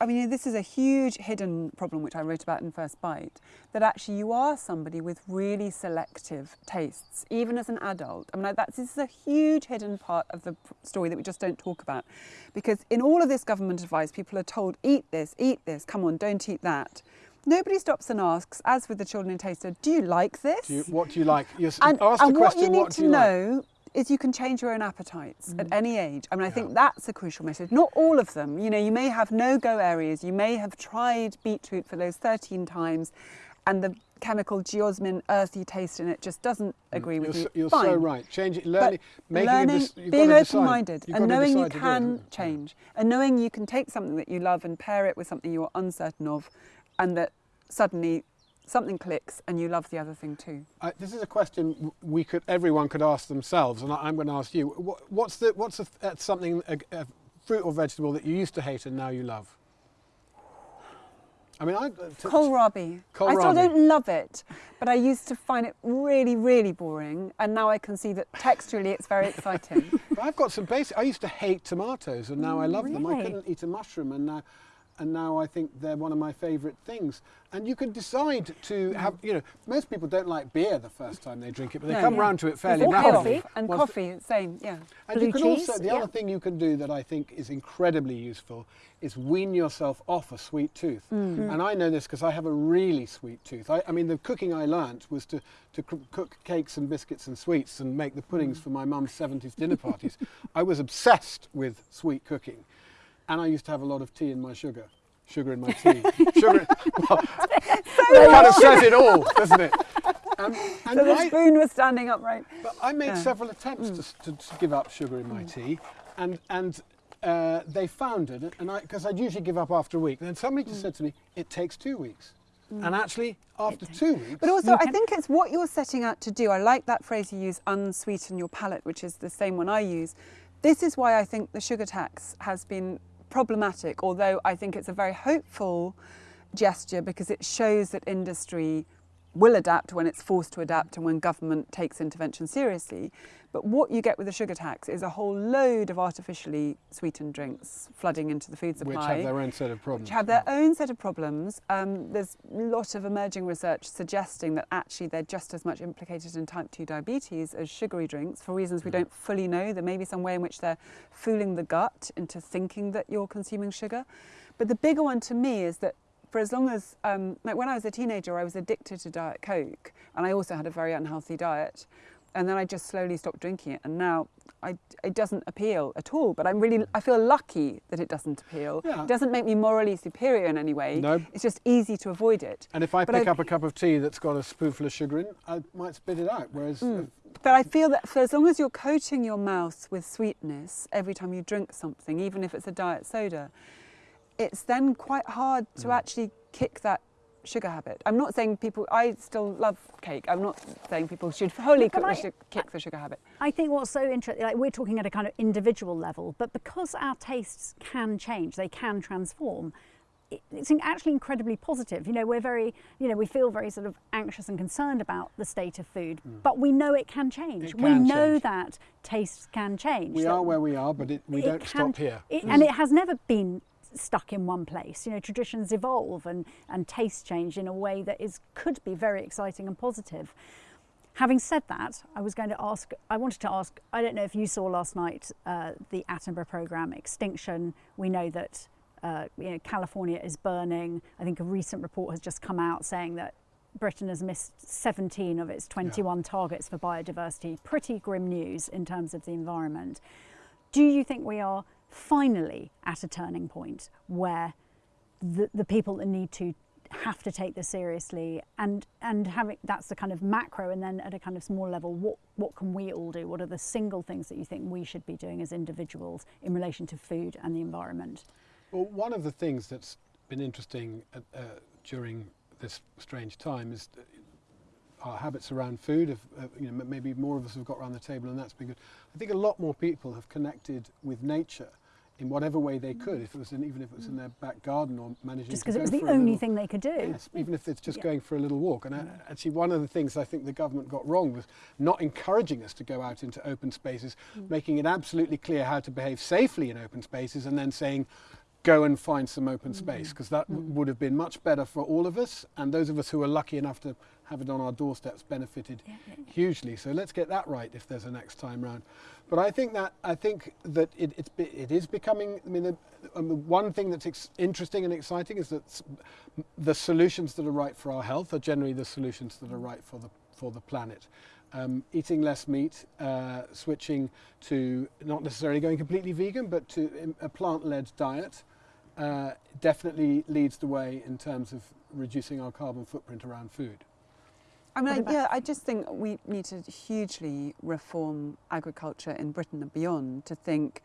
D: I mean, this is a huge hidden problem which I wrote about in First Bite. That actually you are somebody with really selective tastes, even as an adult. I mean, like, that's this is a huge hidden part of the story that we just don't talk about, because in all of this government advice, people are told eat this, eat this. Come on, don't eat that. Nobody stops and asks, as with the children in Taste Ed, do you like this?
C: Do you, what do you like? You s-
D: and,
C: ask
D: and
C: the
D: what you need
C: what
D: to
C: you like?
D: know is you can change your own appetites at mm-hmm. any age. I mean, I think that's a crucial message. Not all of them. You know, you may have no-go areas. You may have tried beetroot for those 13 times, and the chemical geosmin earthy taste in it just doesn't mm. agree
C: You're,
D: with
C: so,
D: you.
C: you're
D: Fine.
C: so right. Change it, learning,
D: learning, being
C: got to decide.
D: open-minded, and knowing you
C: it,
D: can change, and knowing you can take something that you love and pair it with something you're uncertain of, and that suddenly something clicks and you love the other thing too.
C: I, this is a question we could, everyone could ask themselves, and I, I'm going to ask you. What, what's the, what's the, uh, something, a, a fruit or vegetable that you used to hate and now you love? I mean, I. uh, t-
D: Kohlrabi. I still don't love it, but I used to find it really, really boring, and now I can see that texturally it's very exciting.
C: But I've got some basic. I used to hate tomatoes, and now I love them. I couldn't eat a mushroom, and now, and now I think they're one of my favourite things. And you can decide to have. You know, most people don't like beer the first time they drink it, but they
D: No.
C: come
D: Yeah.
C: round to it fairly rapidly.
B: coffee.
D: and coffee, same, yeah.
C: And
B: Blue
C: you can
B: cheese,
C: also, the
B: yeah.
C: other thing you can do that I think is incredibly useful is wean yourself off a sweet tooth.
B: Mm.
C: And I know this because I have a really sweet tooth. I, I mean, the cooking I learnt was to, to coo- cook cakes and biscuits and sweets and make the puddings
B: Mm.
C: for my mum's 70s dinner parties. I was obsessed with sweet cooking. And I used to have a lot of tea in my sugar. Sugar in my tea. sugar. Well, it kind of says it all, doesn't it? Um, and
D: So the
C: I-
D: spoon was standing upright.
C: but I made
D: Yeah. Mm.
C: several attempts to to, to give up sugar in my tea, and and uh, they found it, and I because I'd usually give up after a week. Then somebody
D: Mm.
C: just said to me, "It takes two weeks," and actually after two weeks,
D: But also, I think it's what you're setting out to do. I like that phrase you use, unsweeten your palate, which is the same one I use. This is why I think the sugar tax has been problematic, although I think it's a very hopeful gesture because it shows that industry will adapt when it's forced to adapt and when government takes intervention seriously. But what you get with the sugar tax is a whole load of artificially sweetened drinks flooding into the food supply
C: which have their own set of problems.
D: which have their own set of problems. Um, there's a lot of emerging research suggesting that actually they're just as much implicated in type 2 diabetes as sugary drinks for reasons we
C: Mm.
D: don't fully know. There may be some way in which they're fooling the gut into thinking that you're consuming sugar. But the bigger one to me is that for as long as, um, like when I was a teenager, I was addicted to Diet Coke and I also had a very unhealthy diet. And then I just slowly stopped drinking it. And now I, it doesn't appeal at all. But I'm really, I feel lucky that it doesn't appeal.
C: Yeah.
D: It doesn't make me morally superior in any way.
C: No.
D: It's just easy to avoid it.
C: And if I
D: But
C: pick
D: I-
C: up a cup of tea that's got a spoonful of sugar in, I might spit it out. Whereas,
D: Mm. But I feel that for as long as you're coating your mouth with sweetness every time you drink something, even if it's a diet soda, it's then quite hard to
C: Mm.
D: actually kick that sugar habit. I'm not saying people, I still love cake. I'm not saying people should wholly cook
B: I-
D: the su- kick the sugar habit.
B: I think what's so interesting, like we're talking at a kind of individual level, but because our tastes can change, they can transform. It's actually incredibly positive. You know, we're very, you know, we feel very sort of anxious and concerned about the state of food, but we know it can change.
C: It
B: we know
C: change.
B: that tastes can change.
C: We are where we are, but it, we
B: it
C: don't
B: can-
C: stop here.
B: it- And it has never been stuck in one place. You know, traditions evolve and, and tastes change in a way that is could be very exciting and positive. Having said that, I was going to ask, I wanted to ask, I don't know if you saw last night uh, the Attenborough programme, Extinction. We know that uh, you know, California is burning. I think a recent report has just come out saying that Britain has missed 17 of its 21 targets for biodiversity. Pretty grim news in terms of the environment. Do you think we are finally at a turning point where the, the people that need to have to take this seriously and and having that's the kind of macro and then at a kind of small level what what can we all do what are the single things that you think we should be doing as individuals in relation to food and the environment
C: Well, one of the things that's been interesting uh, uh, during this strange time is our habits around food. Have, uh, you know, maybe more of us have got around the table, and that's been good. I think a lot more people have connected with nature in whatever way they could, if it was in, even if it was in their back garden or managing
B: just because it was the only
C: little-
B: thing they could do
C: Yes, even if it's just
B: Yeah.
C: going for a little walk. And uh, actually, one of the things I think the government got wrong was not encouraging us to go out into open spaces, mm. making it absolutely clear how to behave safely in open spaces, and then saying, go and find some open mm-hmm. space, because that w- mm. would have been much better for all of us. And those of us who are lucky enough to have it on our doorsteps benefited hugely. So let's get that right if there's a next time round. But I think that I think that it, it's it is becoming. I mean, the, um, the one thing that's interesting and exciting is that the solutions that are right for our health are generally the solutions that are right for the for the planet. Um, eating less meat, uh, switching to not necessarily going completely vegan, but to a plant-led diet, uh, definitely leads the way in terms of reducing our carbon footprint around food.
D: I mean, I, yeah, I just think we need to hugely reform agriculture in Britain and beyond to think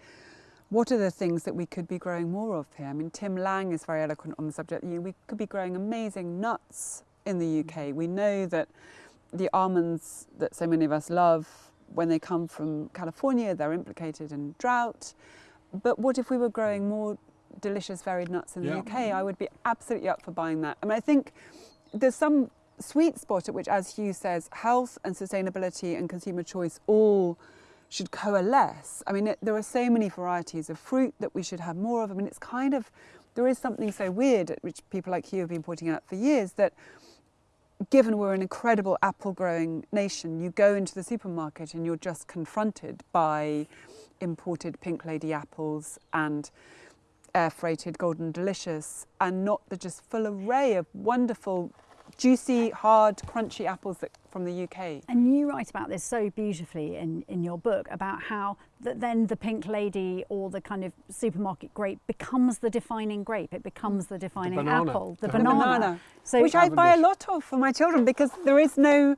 D: what are the things that we could be growing more of here. I mean, Tim Lang is very eloquent on the subject. You know, we could be growing amazing nuts in the UK. Mm. We know that the almonds that so many of us love, when they come from California, they're implicated in drought. But what if we were growing mm. more delicious varied nuts in the UK? I would be absolutely up for buying that. I mean, I think there's some sweet spot at which, as Hugh says, health and sustainability and consumer choice all should coalesce. I mean, it, there are so many varieties of fruit that we should have more of. I mean, it's kind of, there is something so weird, which people like Hugh have been pointing out for years, that given we're an incredible apple growing nation, you go into the supermarket and you're just confronted by imported pink lady apples and air freighted golden delicious and not the just full array of wonderful juicy hard crunchy apples that, from the UK.
B: And you write about this so beautifully in, in your book about how that then the pink lady or the kind of supermarket grape becomes the defining grape. It becomes the defining
C: banana.
B: apple, the
C: The
B: banana.
D: banana,
B: So
D: which I buy a lot of for my children because there is no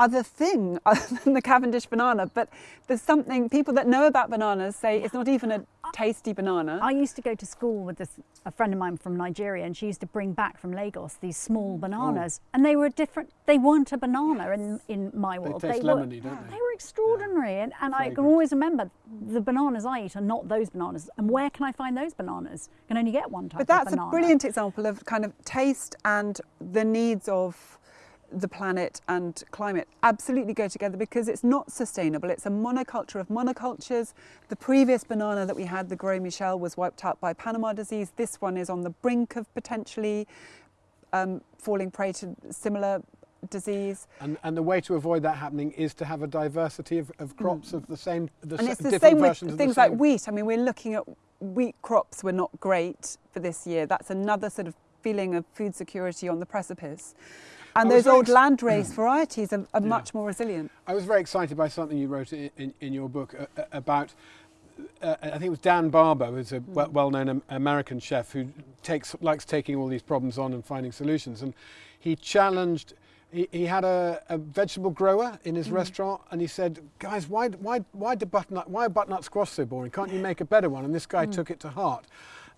D: other thing other than the Cavendish banana. But there's something people that know about bananas say it's not even a tasty banana.
B: I used to go to school with this a friend of mine from Nigeria, and she used to bring back from Lagos these small
C: Mm.
B: bananas, and they were a different. They weren't a banana in in my world.
C: They
B: world.
C: taste
B: were,
C: lemony, don't they?
B: They were extraordinary, and, and I can
C: Fragrant.
B: always remember the bananas I eat are not those bananas. And where can I find those bananas? I can only get one type
D: But that's
B: of
D: a brilliant example of kind of taste and the needs of the planet and climate absolutely go together because it's not sustainable. It's a monoculture of monocultures. The previous banana that we had, the Gros Michel, was wiped out by Panama disease. This one is on the brink of potentially um, falling prey to similar disease.
C: And, and the way to avoid that happening is to have a diversity of, of crops of the same, the
D: and it's the same with
C: versions of the
D: things like wheat. I mean, we're looking at wheat crops were not great for this year. That's another sort of feeling of food security on the precipice. And
C: I
D: those old landrace varieties are, are
C: Yeah.
D: much more resilient.
C: I was very excited by something you wrote in, in, in your book uh, uh, about. Uh, I think it was Dan Barber, who's a we- well-known American chef who takes likes taking all these problems on and finding solutions. And he challenged. He, he had a, a vegetable grower in his restaurant, and he said, "Guys, why why why do butternut why are butternut squash so boring? Can't you make a better one?" And this guy took it to heart.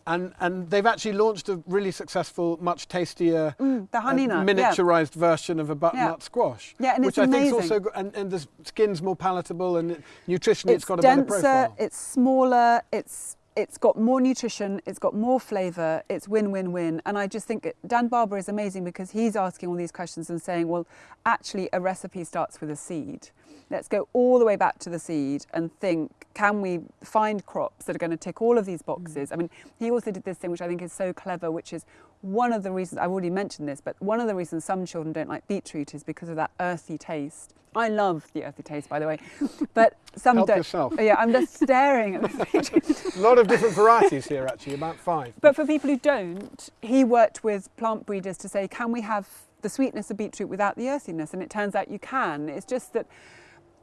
C: And and they've actually launched a really successful, much tastier,
D: Mm, the honey
C: uh,
D: nut, yeah.
C: miniaturized version of a butternut
D: Yeah.
C: squash.
D: Yeah, and
C: which I think is also and, and the skin's more palatable and it- nutritionally it's
D: it's
C: got a better profile.
D: it's smaller, it's it's got more nutrition, it's got more flavour, it's win-win-win. And I just think Dan Barber is amazing because he's asking all these questions and saying, well, actually a recipe starts with a seed. Let's go all the way back to the seed and think, can we find crops that are going to tick all of these boxes? Mm. I mean, he also did this thing which I think is so clever, which is one of the reasons, I've already mentioned this, but one of the reasons some children don't like beetroot is because of that earthy taste. I love the earthy taste, by the way, but some
C: Help
D: don't.
C: yourself.
D: Yeah, I'm just staring at the beetroot.
C: a lot of different varieties here actually, about five.
D: But for people who don't, he worked with plant breeders to say, can we have the sweetness of beetroot without the earthiness? And it turns out you can. It's just that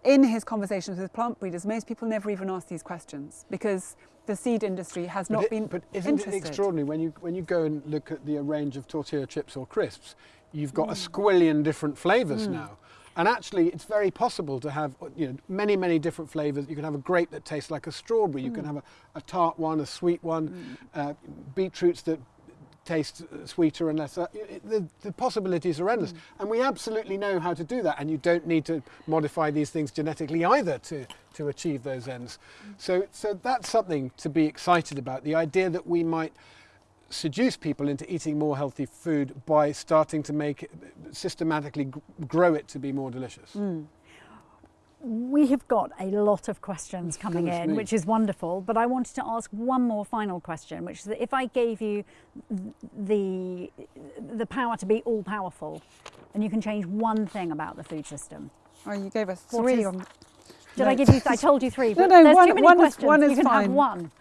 D: in his conversations with plant breeders, most people never even ask these questions because the seed industry has not
C: but, it-
D: been
C: but isn't
D: interested.
C: it extraordinary when you when you go and look at the range of tortilla chips or crisps, you've
D: Mm.
C: got a squillion different flavours now. And actually, it's very possible to have you know many many different flavours. You can have a grape that tastes like a strawberry. You can
D: Mm.
C: have a, a tart one, a sweet one, uh, beetroots that taste uh, sweeter and less. Uh, the, the possibilities are endless, and we absolutely know how to do that. And you don't need to modify these things genetically either to to achieve those ends. So so that's something to be excited about. The idea that we might seduce people into eating more healthy food by starting to make it systematically g- grow it to be more delicious.
B: We have got a lot of questions coming
C: Goodness
B: in,
C: me.
B: which is wonderful. But I wanted to ask one more final question, which is that if I gave you the the power to be all powerful, and you can change one thing about the food system,
D: Oh, you gave us three
B: is-
D: on.
B: did
D: No.
B: I give you? I told you three.
D: No,
B: But
D: no,
B: there's
D: one-
B: too many
D: one is-
B: questions.
D: one
B: you
D: is
B: can have one.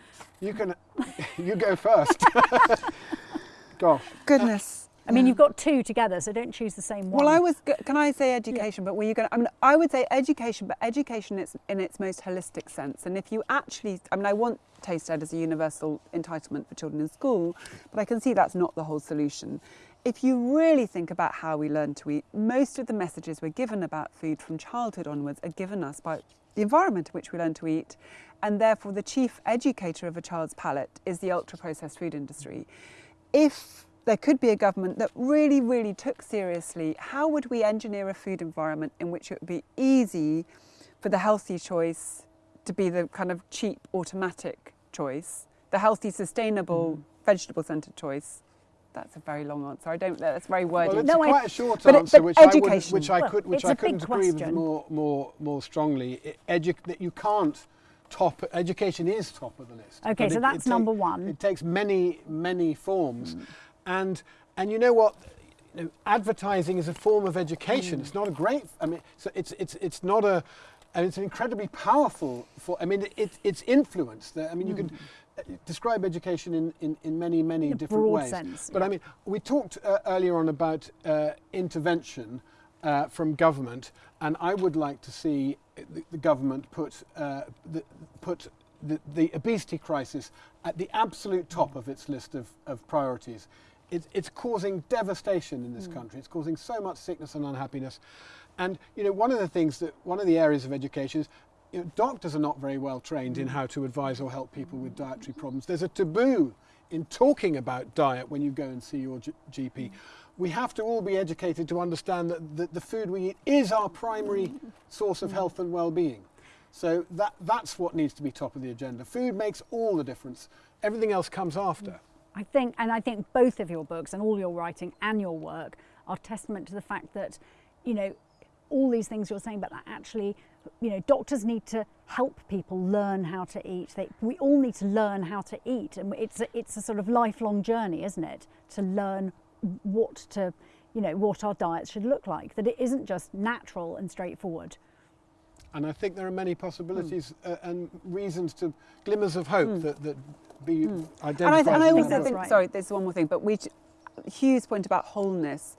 C: You can, you go first. Gosh.
D: Goodness.
B: I mean, you've got two together, so don't choose the same one.
D: Well, I was. Can I say education? But were you going? to I mean, I would say education, but education is in its most holistic sense. And if you actually, I mean, I want Taste Ed as a universal entitlement for children in school, but I can see that's not the whole solution. If you really think about how we learn to eat, most of the messages we're given about food from childhood onwards are given us by the environment in which we learn to eat, and therefore the chief educator of a child's palate is the ultra processed food industry. If there could be a government that really, really took seriously how would we engineer a food environment in which it would be easy for the healthy choice to be the kind of cheap automatic choice, the healthy, sustainable, mm. vegetable centred choice. That's a very long answer. I don't. That's very wordy.
C: Well, it's
B: No,
C: quite a short
D: but it-
C: answer,
D: but
C: which I, wouldn't,
D: education.
C: which I
B: Well,
C: could, which
B: it's
C: I
B: a big
C: couldn't agree with more, more, more strongly. I- Edu- that you can't top. Education is top of the list.
B: Okay,
C: but
B: so
C: it-
B: that's
C: it
B: number one.
C: It takes many, many forms, mm. And and you know what? You know, advertising is a form of education. It's not a great. I mean, so it's it's it's not a. And it's an incredibly powerful. For I mean, it, it's influence. That- I mean, you could uh, describe education in, in, in many many
B: In
C: different ways.
B: sense,
C: But
B: yeah.
C: I mean, we talked uh, earlier on about uh, intervention uh, from government, and I would like to see the, the government put uh, the, put the, the obesity crisis at the absolute top of its list of, of priorities. It's, it's causing devastation in this hmm. country. It's causing so much sickness and unhappiness. And you know, one of the things that one of the areas of education is you know, doctors are not very well trained in hmm. how to advise or help people with dietary problems. There's a taboo in talking about diet when you go and see your G- GP. Hmm. We have to all be educated to understand that the, the food we eat is our primary source of health and well-being. So that, that's what needs to be top of the agenda. Food makes all the difference. Everything else comes after.
B: I think, and I think both of your books and all your writing and your work are testament to the fact that, you know, all these things you're saying, but that actually, you know, doctors need to help people learn how to eat. They, we all need to learn how to eat, and it's a, it's a sort of lifelong journey, isn't it? To learn what to, you know, what our diets should look like. That it isn't just natural and straightforward.
C: And I think there are many possibilities hmm. uh, and reasons to glimmers of hope hmm. that, that be hmm.
D: And I,
C: identified.
D: and I
C: in the
D: also think,
B: right.
D: sorry, there's one more thing, but we, Hugh's point about wholeness,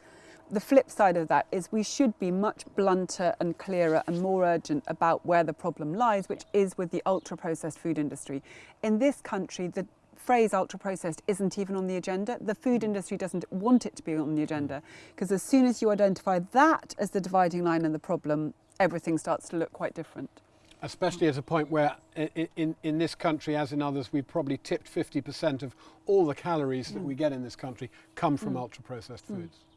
D: the flip side of that is we should be much blunter and clearer and more urgent about where the problem lies, which is with the ultra processed food industry. In this country, the phrase ultra processed isn't even on the agenda. The food industry doesn't want it to be on the agenda mm. because as soon as you identify that as the dividing line and the problem, everything starts to look quite different.
C: especially at a point where i- i- in, in this country, as in others, we've probably tipped 50% of all the calories that mm. we get in this country come from mm. ultra processed foods.
B: Well,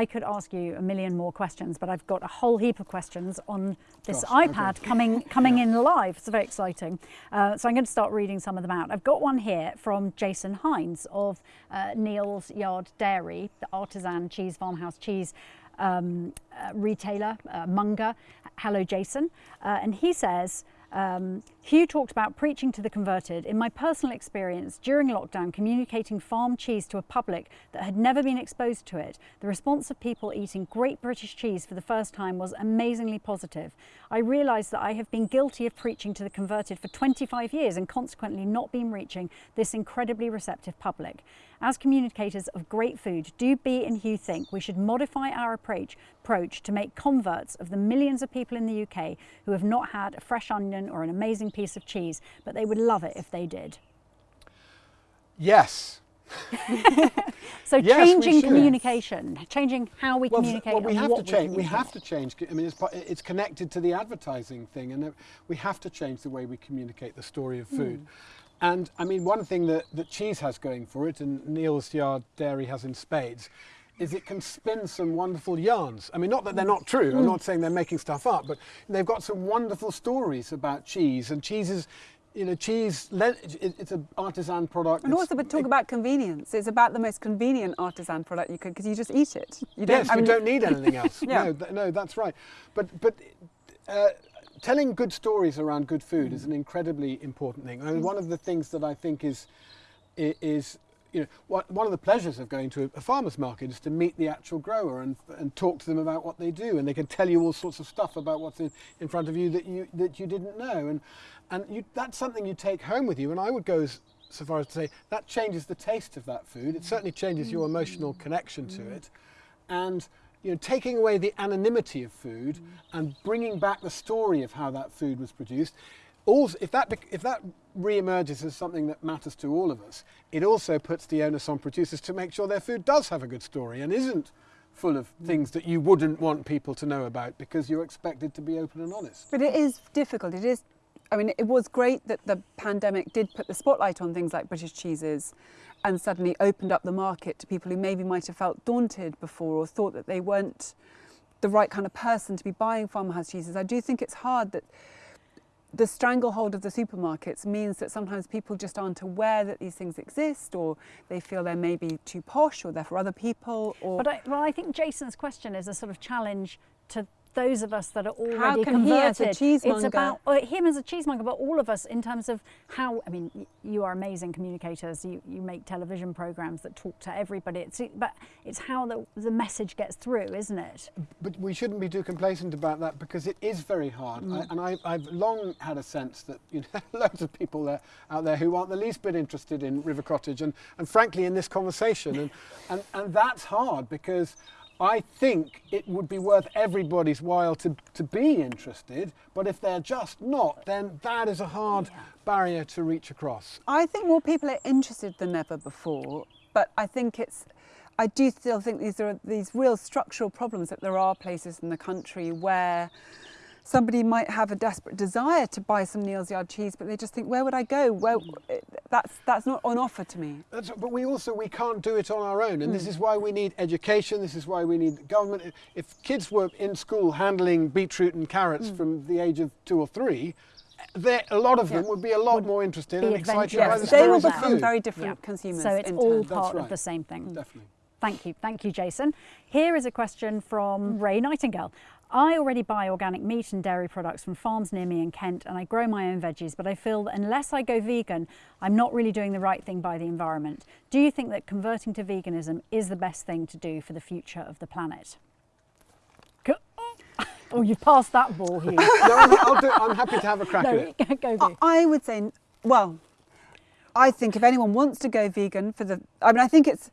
B: I- could ask you a million more questions, but I've got a whole heap of questions on this
C: Gosh,
B: iPad
C: okay.
B: coming coming in live. It's very exciting. Uh, so I'm going to start reading some of them out. I've got one here from Jason Hinds of uh, Neal's Yard Dairy, the artisan cheese farmhouse cheese um, uh, retailer, uh, Munger. Hello, Jason. Uh, and he says, um, Hugh talked about preaching to the converted. In my personal experience during lockdown, communicating farm cheese to a public that had never been exposed to it, the response of people eating great British cheese for the first time was amazingly positive. I realised that I have been guilty of preaching to the converted for 25 years and consequently not been reaching this incredibly receptive public. As communicators of great food, do Bee and Hugh think we should modify our approach, approach to make converts of the millions of people in the UK who have not had a fresh onion or an amazing piece of cheese, but they would love it if they did?
C: Yes.
B: So
C: Yes,
B: changing communication, changing how we
C: Well,
B: communicate
C: well, we have to change.
B: We,
C: have to change. I mean, it's, it's connected to the advertising thing, and we have to change the way we communicate the story of food.
B: Hmm.
C: And I mean, one thing that, that cheese has going for it, and Neal's Yard Dairy has in spades, is it can spin some wonderful yarns. I mean, not that they're not true. I'm not saying they're making stuff up, but they've got some wonderful stories about cheese. And cheese is, you know, cheese, it's an artisan product.
D: And
C: It's-
D: also, but talk about convenience. It's about the most convenient artisan product you could, because you just eat it. You
C: yes,
D: I
C: we don't need anything else.
D: Yeah.
C: No, th- no, that's right. But but uh, telling good stories around good food is mm. an incredibly important thing. I mean, mm. one of the things that I think is is you know what, one of the pleasures of going to a, a farmer's market is to meet the actual grower and and talk to them about what they do, and they can tell you all sorts of stuff about what's in, in front of you that you that you didn't know, and and you, that's something you take home with you. And I would go as so far as to say that changes the taste of that food. It certainly changes mm. your emotional connection to it, and you know, taking away the anonymity of food and bringing back the story of how that food was produced. Also, if that if that re-emerges as something that matters to all of us, it also puts the onus on producers to make sure their food does have a good story and isn't full of things that you wouldn't want people to know about because you're expected to be open and honest.
D: But it is difficult. It is. I mean, it was great that the pandemic did put the spotlight on things like British cheeses, and suddenly opened up the market to people who maybe might have felt daunted before or thought that they weren't the right kind of person to be buying farmhouse cheeses. I do think it's hard that the stranglehold of the supermarkets means that sometimes people just aren't aware that these things exist, or they feel they're maybe too posh, or they're for other people, or
B: But I, well, I think Jason's question is a sort of challenge to those of us that are already
D: How can he as
B: converted.
D: a cheesemonger-
B: It's about him as a cheesemonger, but all of us in terms of how. I mean, you are amazing communicators. You, you make television programs that talk to everybody. It's, but it's how the, the message gets through, isn't it?
C: But we shouldn't be too complacent about that because it is very hard. Mm. I, and I, I've long had a sense that you know loads of people there, out there who aren't the least bit interested in River Cottage and, and frankly in this conversation. And, and, and that's hard because I think it would be worth everybody's while to, to be interested. But if they're just not, then that is a hard barrier to reach across.
D: I think more people are interested than ever before, but I think it's. I do still think these are these real structural problems that there are places in the country where somebody might have a desperate desire to buy some Neal's Yard cheese, but they just think, where would I go? Well, that's that's not on offer to me.
C: That's, but we also we can't do it on our own, and
B: Hmm.
C: this is why we need education. This is why we need government. If kids were in school handling beetroot and carrots
B: Hmm.
C: from the age of two or three, there a lot of them
D: Yeah.
C: would be a lot more interested and excited
B: adventurous
C: by the
B: Yes,
D: they will
C: stories
D: become
C: food.
D: very different
B: Yeah.
D: consumers.
B: So it's
D: in
B: all
D: time.
B: part of the same thing.
C: Definitely.
B: Thank you. Thank you, Jason. Here is a question from Ray Nightingale. I already buy organic meat and dairy products from farms near me in Kent and I grow my own veggies, but I feel that unless I go vegan, I'm not really doing the right thing by the environment. Do you think that converting to veganism is the best thing to do for the future of the planet? Go- Oh, you've passed that ball, here.
C: no, I'm, I'll do, I'm happy to have a crack at it.
B: go,
D: I-
B: Hugh.
D: I would say, well, I think if anyone wants to go vegan for the, I mean, I think it's,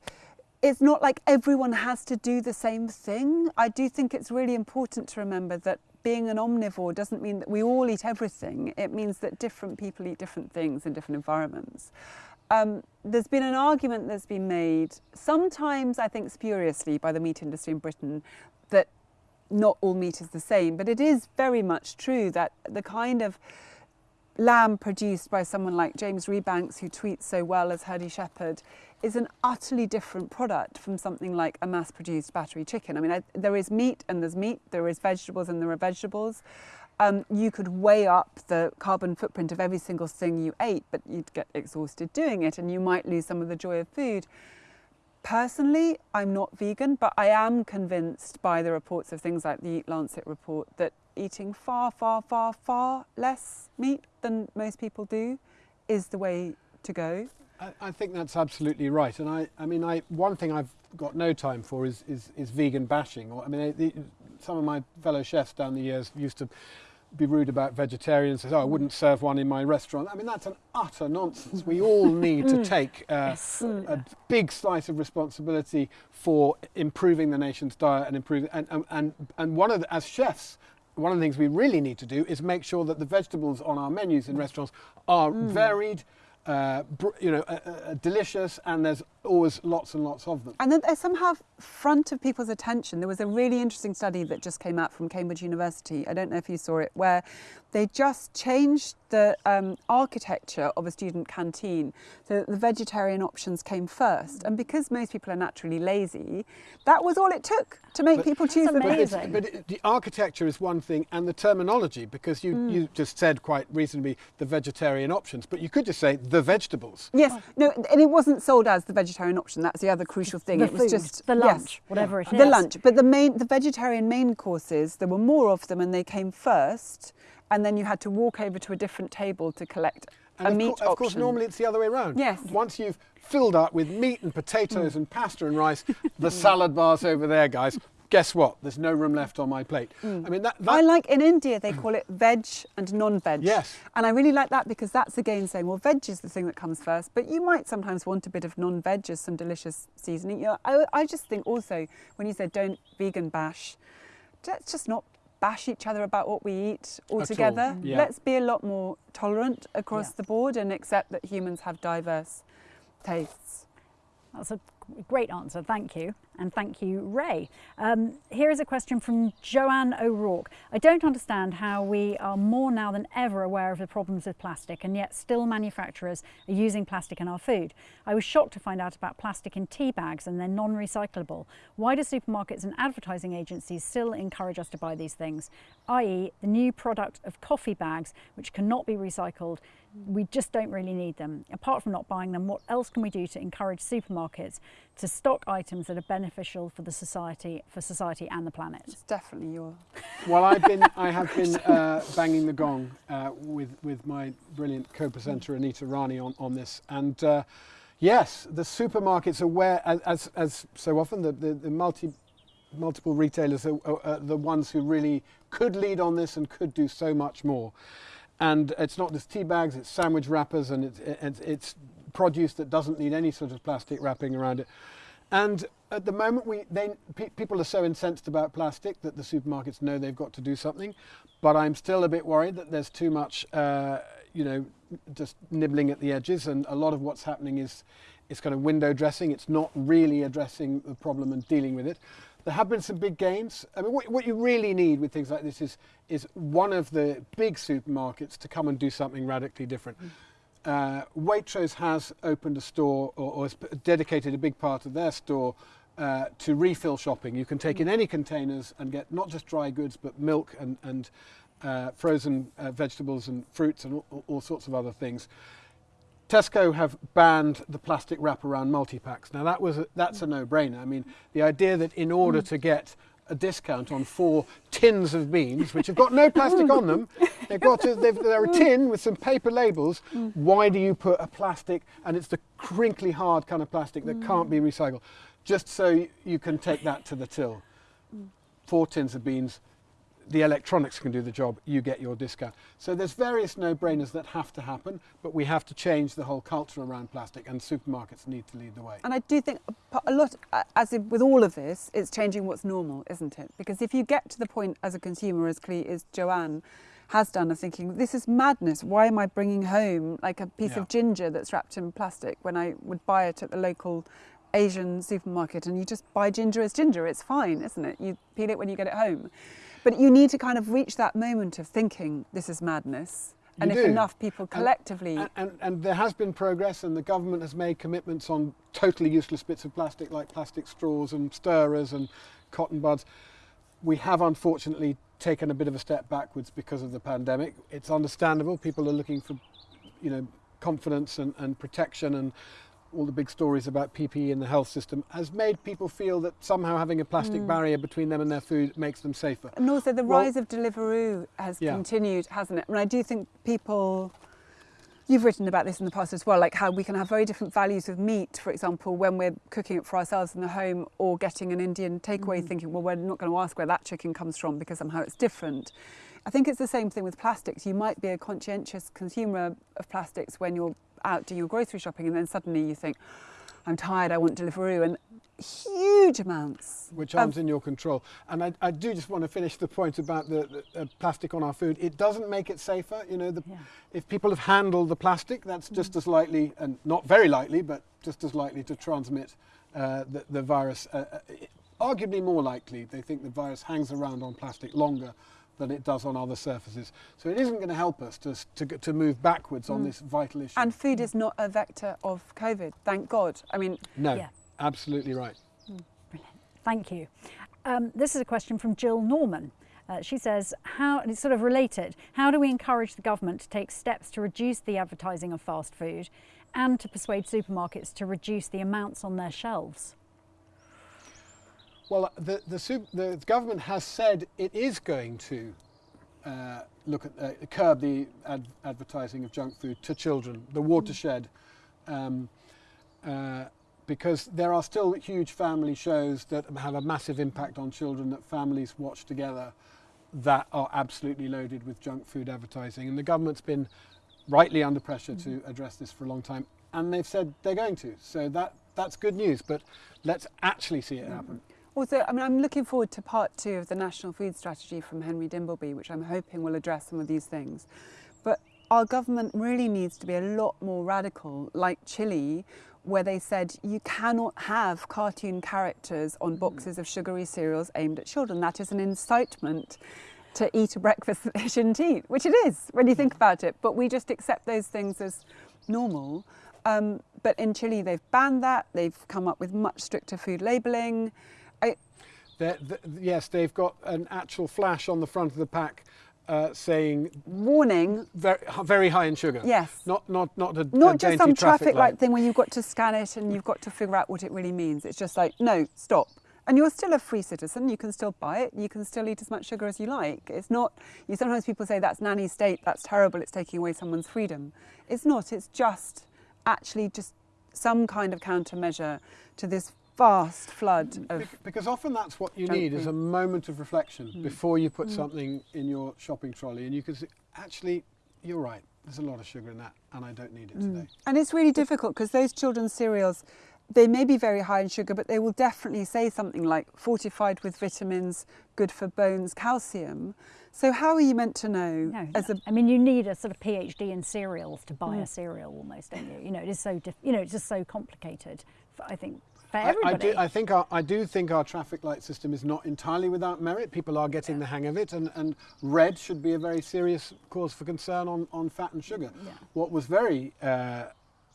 D: it's not like everyone has to do the same thing. I do think it's really important to remember that being an omnivore doesn't mean that we all eat everything. It means that different people eat different things in different environments. Um, there's been an argument that's been made, sometimes I think spuriously by the meat industry in Britain, that not all meat is the same, but it is very much true that the kind of lamb produced by someone like James Rebanks, who tweets so well as Herdy Shepherd, is an utterly different product from something like a mass produced battery chicken. I mean, I, there is meat and there's meat, there is vegetables and there are vegetables. Um, you could weigh up the carbon footprint of every single thing you ate, but you'd get exhausted doing it and you might lose some of the joy of food. Personally, I'm not vegan, but I am convinced by the reports of things like the Eat Lancet report that eating far, far, far, far less meat than most people do is the way to go.
C: I, I think that's absolutely right. And I, I mean, I, one thing I've got no time for is, is, is vegan bashing. Or, I mean, the, some of my fellow chefs down the years used to be rude about vegetarians, says, oh, I wouldn't serve one in my restaurant. I mean, that's an utter nonsense. We all need to mm. take uh, a big slice of responsibility for improving the nation's diet and improving, and, and, and, and one of the, as chefs, one of the things we really need to do is make sure that the vegetables on our menus in mm. restaurants are mm. varied, uh, you know, uh, uh, delicious, and there's always lots and lots of them.
D: And then they're somehow front of people's attention. There was a really interesting study that just came out from Cambridge University. I don't know if you saw it, where they just changed the um, architecture of a student canteen so that the vegetarian options came first. And because most people are naturally lazy, that was all it took to make
C: But-
D: people choose the
C: But, it's,
B: Amazing.
C: but it, the architecture is one thing, and the terminology, because you, you just said quite reasonably the vegetarian options, but you could just say the vegetables.
D: Yes, no, and it wasn't sold as the vegetarian option. That's the other crucial thing.
B: The
D: it was just
B: the
D: yes.
B: lunch, whatever it is.
D: the lunch. But the main, the vegetarian main courses, there were more of them, and they came first. And then you had to walk over to a different table to collect
C: And
D: a
C: of,
D: meat
C: cour- of course, normally it's the other way around.
D: Yes.
C: Once you've filled up with meat and
B: Mm.
C: potatoes and pasta and rice, the salad bar's over there, guys. Guess what? There's no room left on my plate. I mean, that, that
D: Mm. I like in India they call it veg and non-veg.
C: Yes.
D: And I really like that because that's again saying, well, veg is the thing that comes first, but you might sometimes want a bit of non-veg as some delicious seasoning. You know, I, I just think also when you said don't vegan bash, let's just not bash each other about what we eat altogether.
C: yeah.
D: Let's be a lot more tolerant across
B: Yeah.
D: the board and accept that humans have diverse tastes.
B: That's a great answer, thank you. And thank you, Ray. Um, here is a question from Joanne O'Rourke. I don't understand how we are more now than ever aware of the problems with plastic, and yet still manufacturers are using plastic in our food. I was shocked to find out about plastic in tea bags and they're non recyclable. Why do supermarkets and advertising agencies still encourage us to buy these things? i.e., the new product of coffee bags, which cannot be recycled we just don't really need them. Apart from not buying them, what else can we do to encourage supermarkets to stock items that are beneficial for the society, for society and the planet?
D: It's definitely your
C: Well, I've been, I have been uh, banging the gong uh, with, with my brilliant co-presenter Anita Rani on, on this. And uh, yes, the supermarkets are where, as, as, as so often, the, the, the multi, multiple retailers are, are, are the ones who really could lead on this and could do so much more. And it's not just tea bags, it's sandwich wrappers and it's, it's, it's produce that doesn't need any sort of plastic wrapping around it. And at the moment, we, they, pe- people are so incensed about plastic that the supermarkets know they've got to do something. But I'm still a bit worried that there's too much, uh, you know, just nibbling at the edges. And a lot of what's happening is, is kind of window dressing. It's not really addressing the problem and dealing with it. There have been some big gains. I mean, what, what you really need with things like this is, is one of the big supermarkets to come and do something radically different. Uh, Waitrose has opened a store or, or has dedicated a big part of their store uh, to refill shopping. You can take in any containers and get not just dry goods but milk and, and uh, frozen uh, vegetables and fruits and all, all sorts of other things. Tesco have banned the plastic wrap around multi-packs. Now that was a, that's a no-brainer. I mean, the idea that in order mm. to get a discount on four tins of beans, which have got no plastic on them, they've got to, they've, they're a tin with some paper labels. Mm. Why do you put a plastic, and it's the crinkly hard kind of plastic that can't be mm. recycled, just so you can take that to the till. Four tins of beans, the electronics can do the job, you get your discount. So there's various no-brainers that have to happen, but we have to change the whole culture around plastic and supermarkets need to lead the way.
D: And I do think a lot, as with all of this, it's changing what's normal, isn't it? Because if you get to the point as a consumer, as Cle- as Joanne has done, of thinking, this is madness. Why am I bringing home like a piece
C: Yeah.
D: of ginger that's wrapped in plastic when I would buy it at the local Asian supermarket and you just buy ginger as ginger. It's fine, isn't it? You peel it when you get it home. But you need to kind of reach that moment of thinking this is madness. And
C: You
D: if
C: do.
D: enough people collectively
C: And, and, and there has been progress, and the government has made commitments on totally useless bits of plastic, like plastic straws and stirrers and cotton buds. We have unfortunately taken a bit of a step backwards because of the pandemic. It's understandable. People are looking for, you know, confidence and, and protection, and all the big stories about PPE in the health system has made people feel that somehow having a plastic mm. barrier between them and their food makes them safer.
D: And also the
C: Well-
D: rise of Deliveroo has
C: Yeah.
D: continued, hasn't it? And I do think people, you've written about this in the past as well, like how we can have very different values of meat, for example, when we're cooking it for ourselves in the home or getting an Indian takeaway, mm. thinking, well, we're not going to ask where that chicken comes from because somehow it's different. I think it's the same thing with plastics. You might be a conscientious consumer of plastics when you're out doing your grocery shopping, and then suddenly you think, I'm tired, I want Deliveroo, and huge amounts.
C: which aren't in your control. And I, I do just want to finish the point about the, the uh, plastic on our food. It doesn't make it safer. You know, the,
B: Yeah.
C: if people have handled the plastic, that's just as likely, and not very likely, but just as likely to transmit uh, the, the virus. Uh, uh, arguably more likely, they think the virus hangs around on plastic longer than it does on other surfaces. So it isn't going to help us to, to, to move backwards on this vital issue.
D: And food is not a vector of COVID, thank God. I mean,
C: no,
B: Yeah.
C: absolutely right. Brilliant.
B: Thank you. Um, this is a question from Jill Norman. Uh, she says, how, and it's sort of related, how do we encourage the government to take steps to reduce the advertising of fast food and to persuade supermarkets to reduce the amounts on their shelves?
C: Well, the, the, sup- the government has said it is going to uh, look at uh, curb the ad- advertising of junk food to children, the watershed, um, uh, because there are still huge family shows that have a massive impact on children that families watch together that are absolutely loaded with junk food advertising. And the government's been rightly under pressure to address this for a long time, and they've said they're going to. So that, that's good news, but let's actually see it happen.
D: Also, I mean, I'm looking forward to part two of the National Food Strategy from Henry Dimbleby, which I'm hoping will address some of these things. But our government really needs to be a lot more radical, like Chile, where they said you cannot have cartoon characters on boxes of sugary cereals aimed at children. That is an incitement to eat a breakfast that they shouldn't eat, which it is when you think about it. But we just accept those things as normal. Um, but in Chile, they've banned that. They've come up with much stricter food labelling. I,
C: They're, yes, they've got an actual flash on the front of the pack uh, saying
D: warning,
C: very, very high in sugar.
D: Yes.
C: Not not not a, a
D: just some traffic light
C: light.
D: thing where you've got to scan it and you've got to figure out what it really means. It's just like, no, stop. And you're still a free citizen. You can still buy it. You can still eat as much sugar as you like. It's not. You sometimes people say that's nanny state. That's terrible. It's taking away someone's freedom. It's not. It's just actually just some kind of countermeasure to this vast flood of.
C: Because often that's what you
D: Junk
C: need is a moment of reflection
D: Hmm.
C: before you put something in your shopping trolley, and you can say, actually, you're right. There's a lot of sugar in that, and I don't need it
D: Hmm.
C: today.
D: And it's really difficult because those children's cereals, they may be very high in sugar, but they will definitely say something like fortified with vitamins, good for bones, calcium. So how are you meant to know
B: No,
D: as a
B: I mean, you need a sort of PhD in cereals to buy
C: Mm.
B: a cereal, almost, don't you? You know, it is so, diff- you know, it's just so complicated. For, I think for
C: I, I do, I think our, I do think our traffic light system is not entirely without merit. People are getting the hang of it, and, and red should be a very serious cause for concern on, on fat and sugar.
B: Yeah.
C: What was very uh,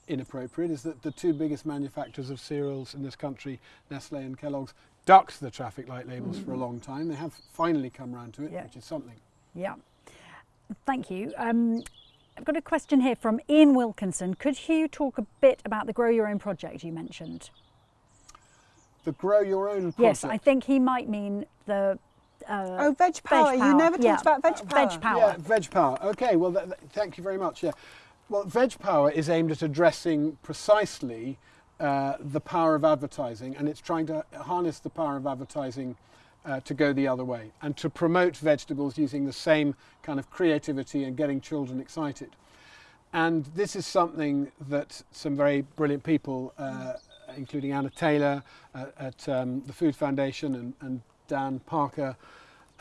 C: inappropriate is that the two biggest manufacturers of cereals in this country, Nestle and Kellogg's, ducked the traffic light labels for a long time. They have finally come round to it,
B: Yeah.
C: which is something.
B: Yeah. Thank you. Um, I've got a question here from Ian Wilkinson. Could you talk a bit about the Grow Your Own project you mentioned?
C: The grow your own project.
B: Yes, I think he might mean the. Uh,
D: oh veg power? You never talked
B: yeah.
D: about veg power.
B: Veg power.
C: Yeah, Veg Power. Okay, well, th- th- thank you very much. Yeah, well, Veg Power is aimed at addressing precisely uh, the power of advertising, and it's trying to harness the power of advertising uh, to go the other way and to promote vegetables using the same kind of creativity and getting children excited. And this is something that some very brilliant people, uh, including Anna Taylor uh, at um, the Food Foundation and, and Dan Parker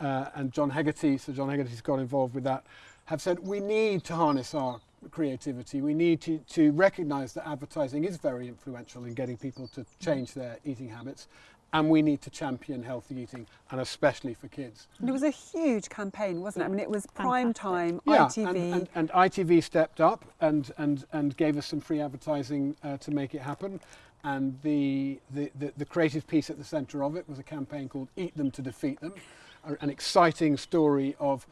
C: uh, and John Hegarty, so John Hegarty's got involved with that, have said we need to harness our creativity. We need to, to recognise that advertising is very influential in getting people to change their eating habits. And we need to champion healthy eating, and especially for kids.
D: And it was a huge campaign, wasn't it? I mean, it was prime time,
C: Yeah,
D: ITV.
C: and, and, and ITV stepped up and, and, and gave us some free advertising uh, to make it happen. And the, the, the, the creative piece at the centre of it was a campaign called Eat Them to Defeat Them, an exciting story of.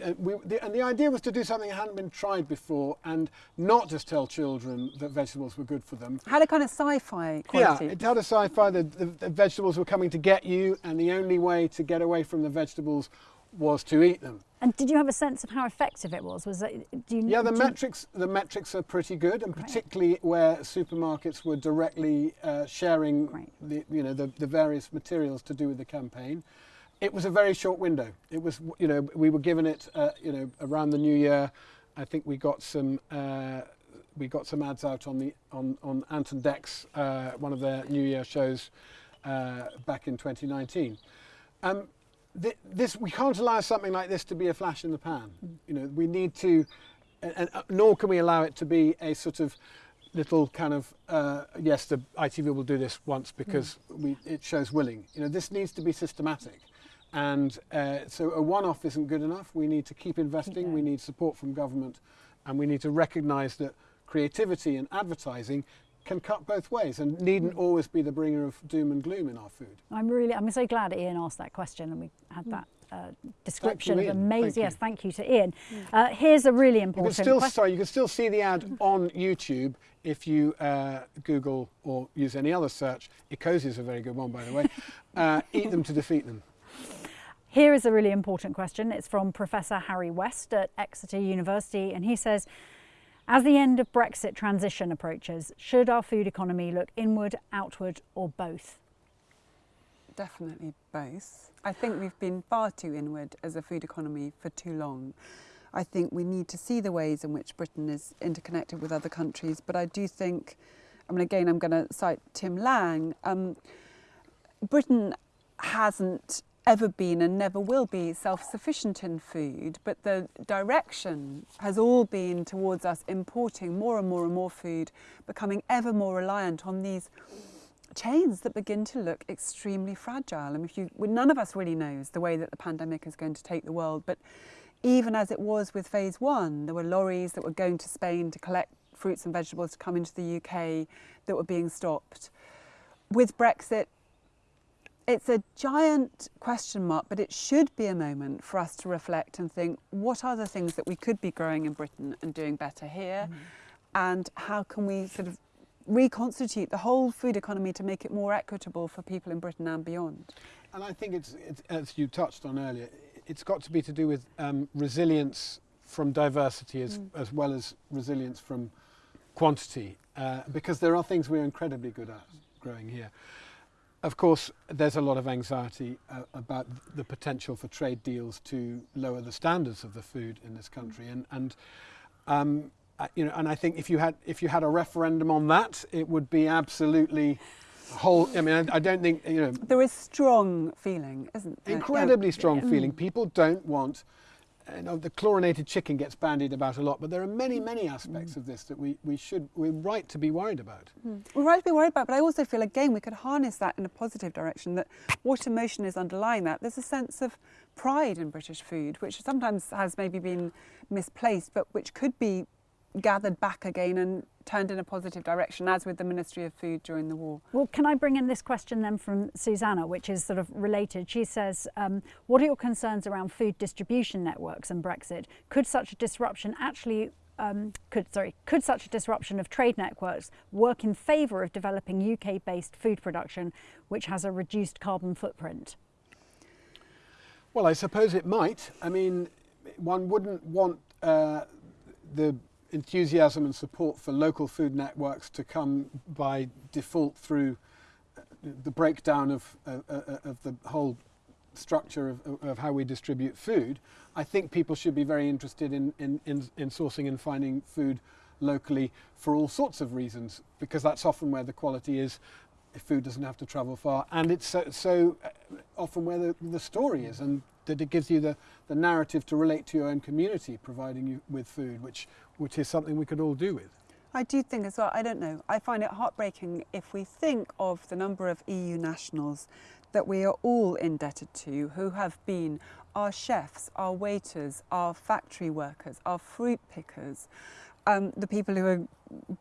C: Uh, we, the, and the idea was to do something that hadn't been tried before and not just tell children that vegetables were good for them,
D: had a kind of sci-fi quality.
C: yeah, it had a sci-fi. The, the, the vegetables were coming to get you, and the only way to get away from the vegetables was to eat them.
B: And did you have a sense of how effective it was? Was it? Do you,
C: Yeah, the
B: do you-
C: metrics the metrics are pretty good, and particularly where supermarkets were directly uh, sharing
B: Great.
C: the you know the, the various materials to do with the campaign. It was a very short window. It was you know we were given it uh, you know around the new year. I think we got some uh, we got some ads out on the on on Ant and Dec's uh, one of their New Year shows uh, back in 2019. Um, thi- this we can't allow something like this to be a flash in the pan. You know, we need to, and, and uh, nor can we allow it to be a sort of little kind of uh, yes, the ITV will do this once because we, it shows willing. You know, this needs to be systematic. And uh, so a one-off isn't good enough. We need to keep investing. We need support from government, and we need to recognise that creativity and advertising can cut both ways and needn't always be the bringer of doom and gloom in our food.
B: I'm really, I'm so glad Ian asked that question and we had that uh, description
C: Ian.
B: of amazing.
C: you.
B: Yes, thank you to Ian. Uh, here's a really important.
C: You can still
B: question.
C: sorry, you can still see the ad on YouTube if you uh, Google or use any other search. Ecosia is a very good one, by the way. Uh, eat them to defeat them.
B: Here is a really important question. It's from Professor Harry West at Exeter University, and he says, as the end of Brexit transition approaches, should our food economy look inward, outward, or both?
D: Definitely both. I think we've been far too inward as a food economy for too long. I think we need to see the ways in which Britain is interconnected with other countries, but I do think, I mean, again, I'm going to cite Tim Lang. Um, Britain hasn't ever been and never will be self sufficient in food, but the direction has all been towards us importing more and more and more food, becoming ever more reliant on these chains that begin to look extremely fragile. And if you, well, none of us really knows the way that the pandemic is going to take the world, but even as it was with phase one, there were lorries that were going to Spain to collect fruits and vegetables to come into the UK that were being stopped. With Brexit, it's a giant question mark, but it should be a moment for us to reflect and think what are the things that we could be growing in Britain and doing better here? And how can we sort of reconstitute the whole food economy to make it more equitable for people in Britain and beyond?
C: And I think it's, it's as you touched on earlier, it's got to be to do with um, resilience from diversity as, as well as resilience from quantity, uh, because there are things we're incredibly good at growing here. Of course, there's a lot of anxiety uh, about the potential for trade deals to lower the standards of the food in this country, and and um, uh, you know, and I think if you had if you had a referendum on that, it would be absolutely whole. I mean, I, I don't think you know
D: There is strong feeling, isn't there?
C: incredibly strong feeling. People don't want. Uh, you know, the chlorinated chicken gets bandied about a lot, but there are many, many aspects of this that we, we should we're right to be worried about. Hmm.
D: We're right to be worried about, but I also feel again we could harness that in a positive direction. That what emotion is underlying that? There's a sense of pride in British food, which sometimes has maybe been misplaced, but which could be gathered back again and turned in a positive direction, as with the Ministry of Food during the war.
B: Well, can I bring in this question then from Susanna, which is sort of related? She says, um, What are your concerns around food distribution networks and Brexit? Could such a disruption actually um, could sorry could such a disruption of trade networks work in favour of developing UK-based food production, which has a reduced carbon footprint?
C: Well, I suppose it might. I mean, one wouldn't want uh, the enthusiasm and support for local food networks to come by default through uh, the breakdown of, uh, uh, of the whole structure of, of how we distribute food. I think people should be very interested in, in, in, in sourcing and finding food locally for all sorts of reasons, because that's often where the quality is. If food doesn't have to travel far, and it's so, so uh, often where the, the story is, and that it gives you the, the narrative to relate to your own community, providing you with food, which which is something we could all do with.
D: I do think as well, I don't know, I find it heartbreaking if we think of the number of EU nationals that we are all indebted to who have been our chefs, our waiters, our factory workers, our fruit pickers, um, the people who are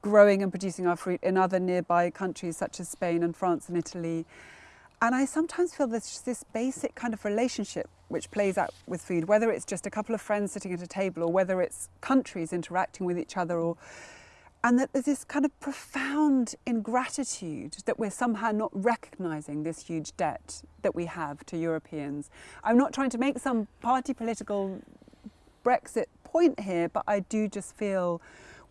D: growing and producing our fruit in other nearby countries such as Spain and France and Italy. And I sometimes feel there's this basic kind of relationship which plays out with food, whether it's just a couple of friends sitting at a table or whether it's countries interacting with each other or and that there's this kind of profound ingratitude that we're somehow not recognizing this huge debt that we have to Europeans. I'm not trying to make some party political Brexit point here, but I do just feel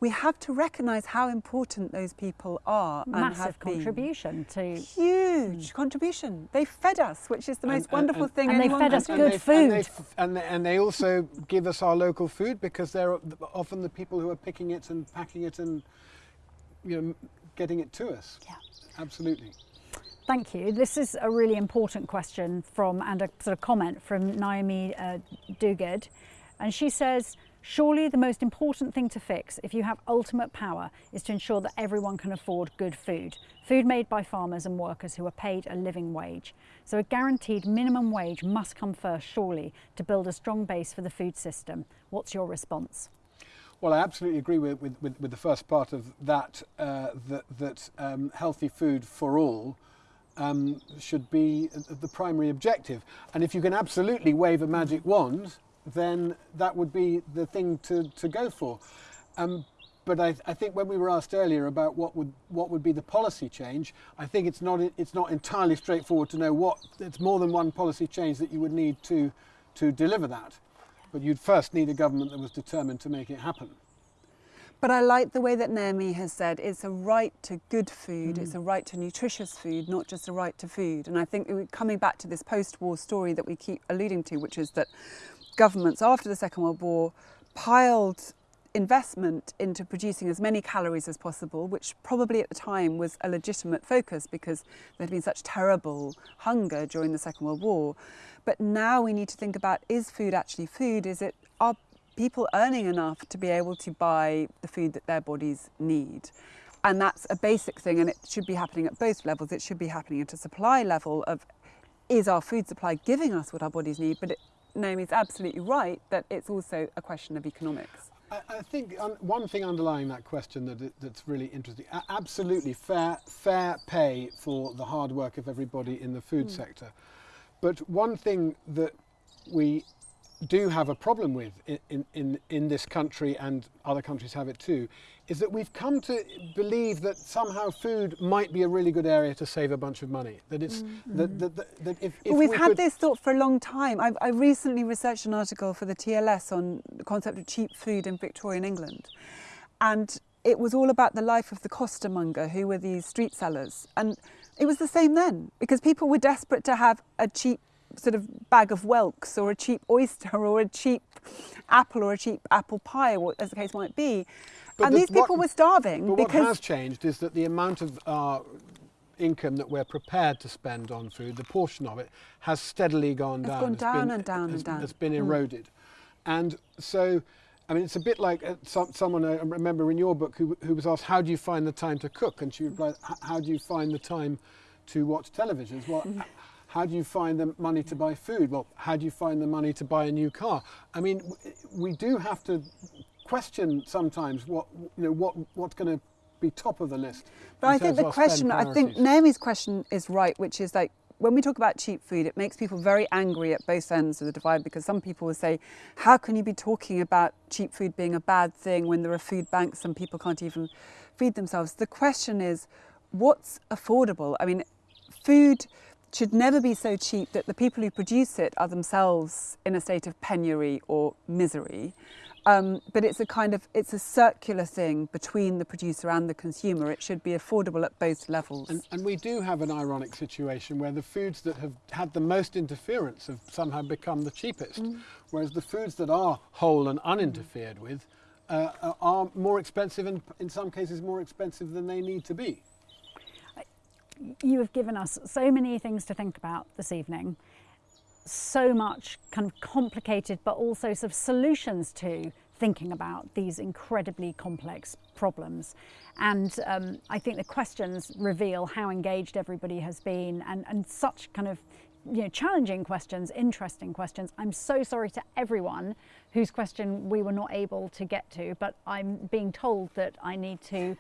D: we have to recognise how important those people are and
B: Massive
D: have been.
B: contribution to
D: Huge contribution. They fed us, which is the most
C: And-
D: wonderful
C: and-
D: thing
B: and they fed us
D: do.
B: good
C: they,
B: food.
C: And they, and, they, and they also give us our local food because they're often the people who are picking it and packing it and you know getting it to us.
B: Yeah.
C: Absolutely.
B: Thank you. This is a really important question from and a sort of comment from Naomi uh, Dugard. And she says, Surely the most important thing to fix if you have ultimate power is to ensure that everyone can afford good food. Food made by farmers and workers who are paid a living wage. So a guaranteed minimum wage must come first, surely, to build a strong base for the food system. What's your response?
C: Well, I absolutely agree with, with, with, with the first part of that, uh, that, that um, healthy food for all um, should be the primary objective. And if you can absolutely wave a magic wand, then that would be the thing to, to go for. Um, but I, I think when we were asked earlier about what would, what would be the policy change, I think it's not, it's not entirely straightforward to know what, it's more than one policy change that you would need to, to deliver that. But you'd first need a government that was determined to make it happen.
D: But I like the way that Naomi has said it's a right to good food, it's a right to nutritious food, not just a right to food. And I think we're coming back to this post war story that we keep alluding to, which is that governments after the Second World War piled investment into producing as many calories as possible, which probably at the time was a legitimate focus because there had been such terrible hunger during the Second World War. But now we need to think about is food actually food? Is it are people earning enough to be able to buy the food that their bodies need? And that's a basic thing, and it should be happening at both levels. It should be happening at a supply level of is our food supply giving us what our bodies need? But it, Naomi's absolutely right that it's also a question of economics.
C: I, I think um, one thing underlying that question that that's really interesting, absolutely fair fair pay for the hard work of everybody in the food sector. But one thing that we do have a problem with in, in, in, in this country and other countries have it too is that we've come to believe that somehow food might be a really good area to save a bunch of money that it's mm-hmm. that, that, that, that if, if
D: Well, we've
C: we
D: had this thought for a long time. I've, I recently researched an article for the TLS on the concept of cheap food in Victorian England. And it was all about the life of the costermonger, who were these street sellers. And it was the same then, because people were desperate to have a cheap sort of bag of whelks or a cheap oyster or a cheap apple or a cheap apple pie, or as the case might be.
C: But
D: and
C: the-
D: these people
C: what-
D: were starving
C: But what has changed is that the amount of our income that we're prepared to spend on food, the portion of it, has steadily gone
D: It's
C: down.
D: gone
C: It's
D: down
C: been-
D: and down and down.
C: Has been
D: Mm.
C: eroded, and so. I mean, it's a bit like uh, some, someone I remember in your book who, who was asked, "How do you find the time to cook?" And she replied, "How do you find the time to watch television?" Well,
D: Mm-hmm.
C: How do you find the money to buy food? Well, how do you find the money to buy a new car? I mean, we do have to question sometimes what you know what what's going to be top of the list.
D: But I think the
C: of our spend
D: question, I think. Naomi's question is right, which is like when we talk about cheap food, it makes people very angry at both ends of the divide because some people will say, How can you be talking about cheap food being a bad thing when there are food banks and people can't even feed themselves? The question is, what's affordable? I mean, food should never be so cheap that the people who produce it are themselves in a state of penury or misery. Um, but it's a kind of it's a circular thing between the producer and the consumer. It should be affordable at both levels.
C: And, and we do have an ironic situation where the foods that have had the most interference have somehow become the cheapest,
D: Mm.
C: whereas the foods that are whole and uninterfered with uh, are more expensive and in some cases more expensive than they need to be.
B: You have given us so many things to think about this evening so much kind of complicated but also sort of solutions to thinking about these incredibly complex problems. And um, I think the questions reveal how engaged everybody has been and, and such kind of you know, challenging questions, interesting questions. I'm so sorry to everyone whose question we were not able to get to, but I'm being told that I need to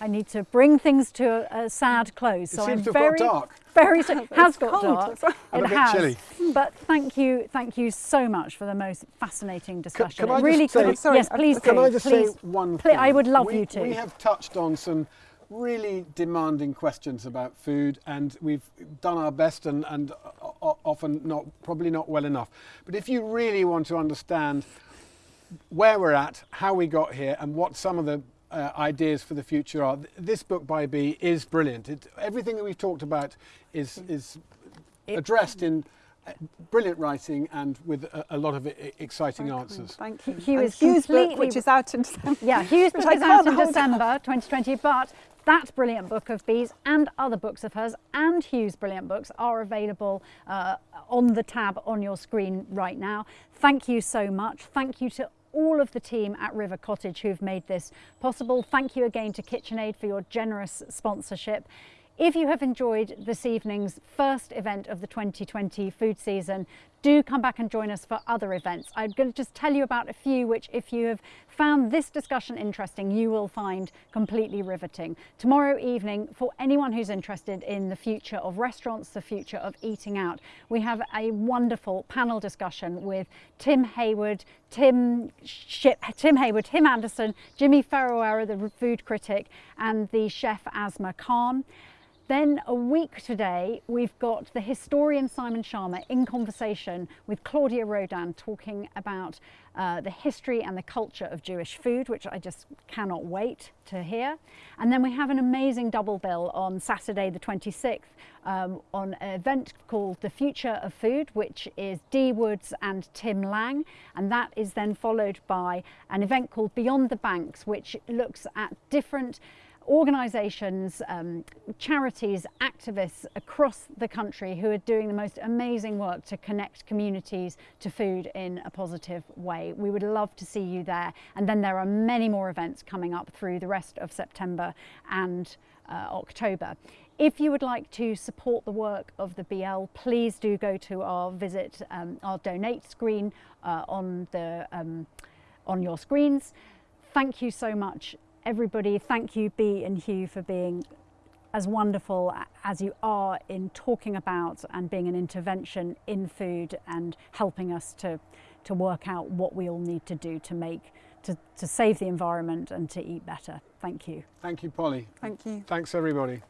B: I need to bring things to a, a sad close.
C: It
B: so
C: seems
B: I'm
C: to have got
B: very,
C: dark.
B: very so, has got
D: cold.
B: dark.
C: And
B: it
C: a bit
B: has.
C: chilly.
B: But thank you, thank you so much for the most fascinating discussion.
C: can I
B: really
C: just say-
B: could.
D: Sorry,
B: yes, please
C: Can
B: do.
C: I just
B: please.
C: say one
B: Please,
C: thing?
B: I would love
C: we,
B: you to.
C: We have touched on some really demanding questions about food and we've done our best and, and o- o- often not probably not well enough. But if you really want to understand where we're at, how we got here and what some of the uh, ideas for the future are, this book by Bee is brilliant. It, everything that we've talked about is, is addressed in uh, brilliant writing and with a, a lot of exciting answers.
D: Thank you.
B: Hugh
D: And
B: is
D: Hugh's book, which is out in December.
B: Yeah, Hugh's
D: Which
B: book is out in December 2020, but that brilliant book of Bee's and other books of hers and Hugh's brilliant books are available uh, on the tab on your screen right now. Thank you so much. Thank you to all of the team at River Cottage who've made this possible. Thank you again to KitchenAid for your generous sponsorship. If you have enjoyed this evening's first event of the 2020 food season, do come back and join us for other events. I'm going to just tell you about a few which, if you have found this discussion interesting, you will find completely riveting. Tomorrow evening, for anyone who's interested in the future of restaurants, the future of eating out, we have a wonderful panel discussion with Tim Hayward, Tim, Ship, Tim Hayward, Tim Anderson, Jimi Famurewa, the food critic, and the chef Asma Khan. Then a week today, we've got the historian Simon Schama in conversation with Claudia Roden talking about uh, the history and the culture of Jewish food, which I just cannot wait to hear. And then we have an amazing double bill on Saturday, the 26th, um, on an event called The Future of Food, which is Dee Woods and Tim Lang. And that is then followed by an event called Beyond the Banks, which looks at different organisations, um, charities, activists across the country who are doing the most amazing work to connect communities to food in a positive way. We would love to see you there. And then there are many more events coming up through the rest of September and uh, October. If you would like to support the work of the BL, please do go to our visit, um, our donate screen uh, on the um, on your screens. Thank you so much everybody, thank you, Bee and Hugh, for being as wonderful as you are in talking about and being an intervention in food and helping us to, to work out what we all need to do to make, to, to save the environment and to eat better. Thank you.
C: Thank you, Polly.
D: Thank you.
C: Thanks, everybody.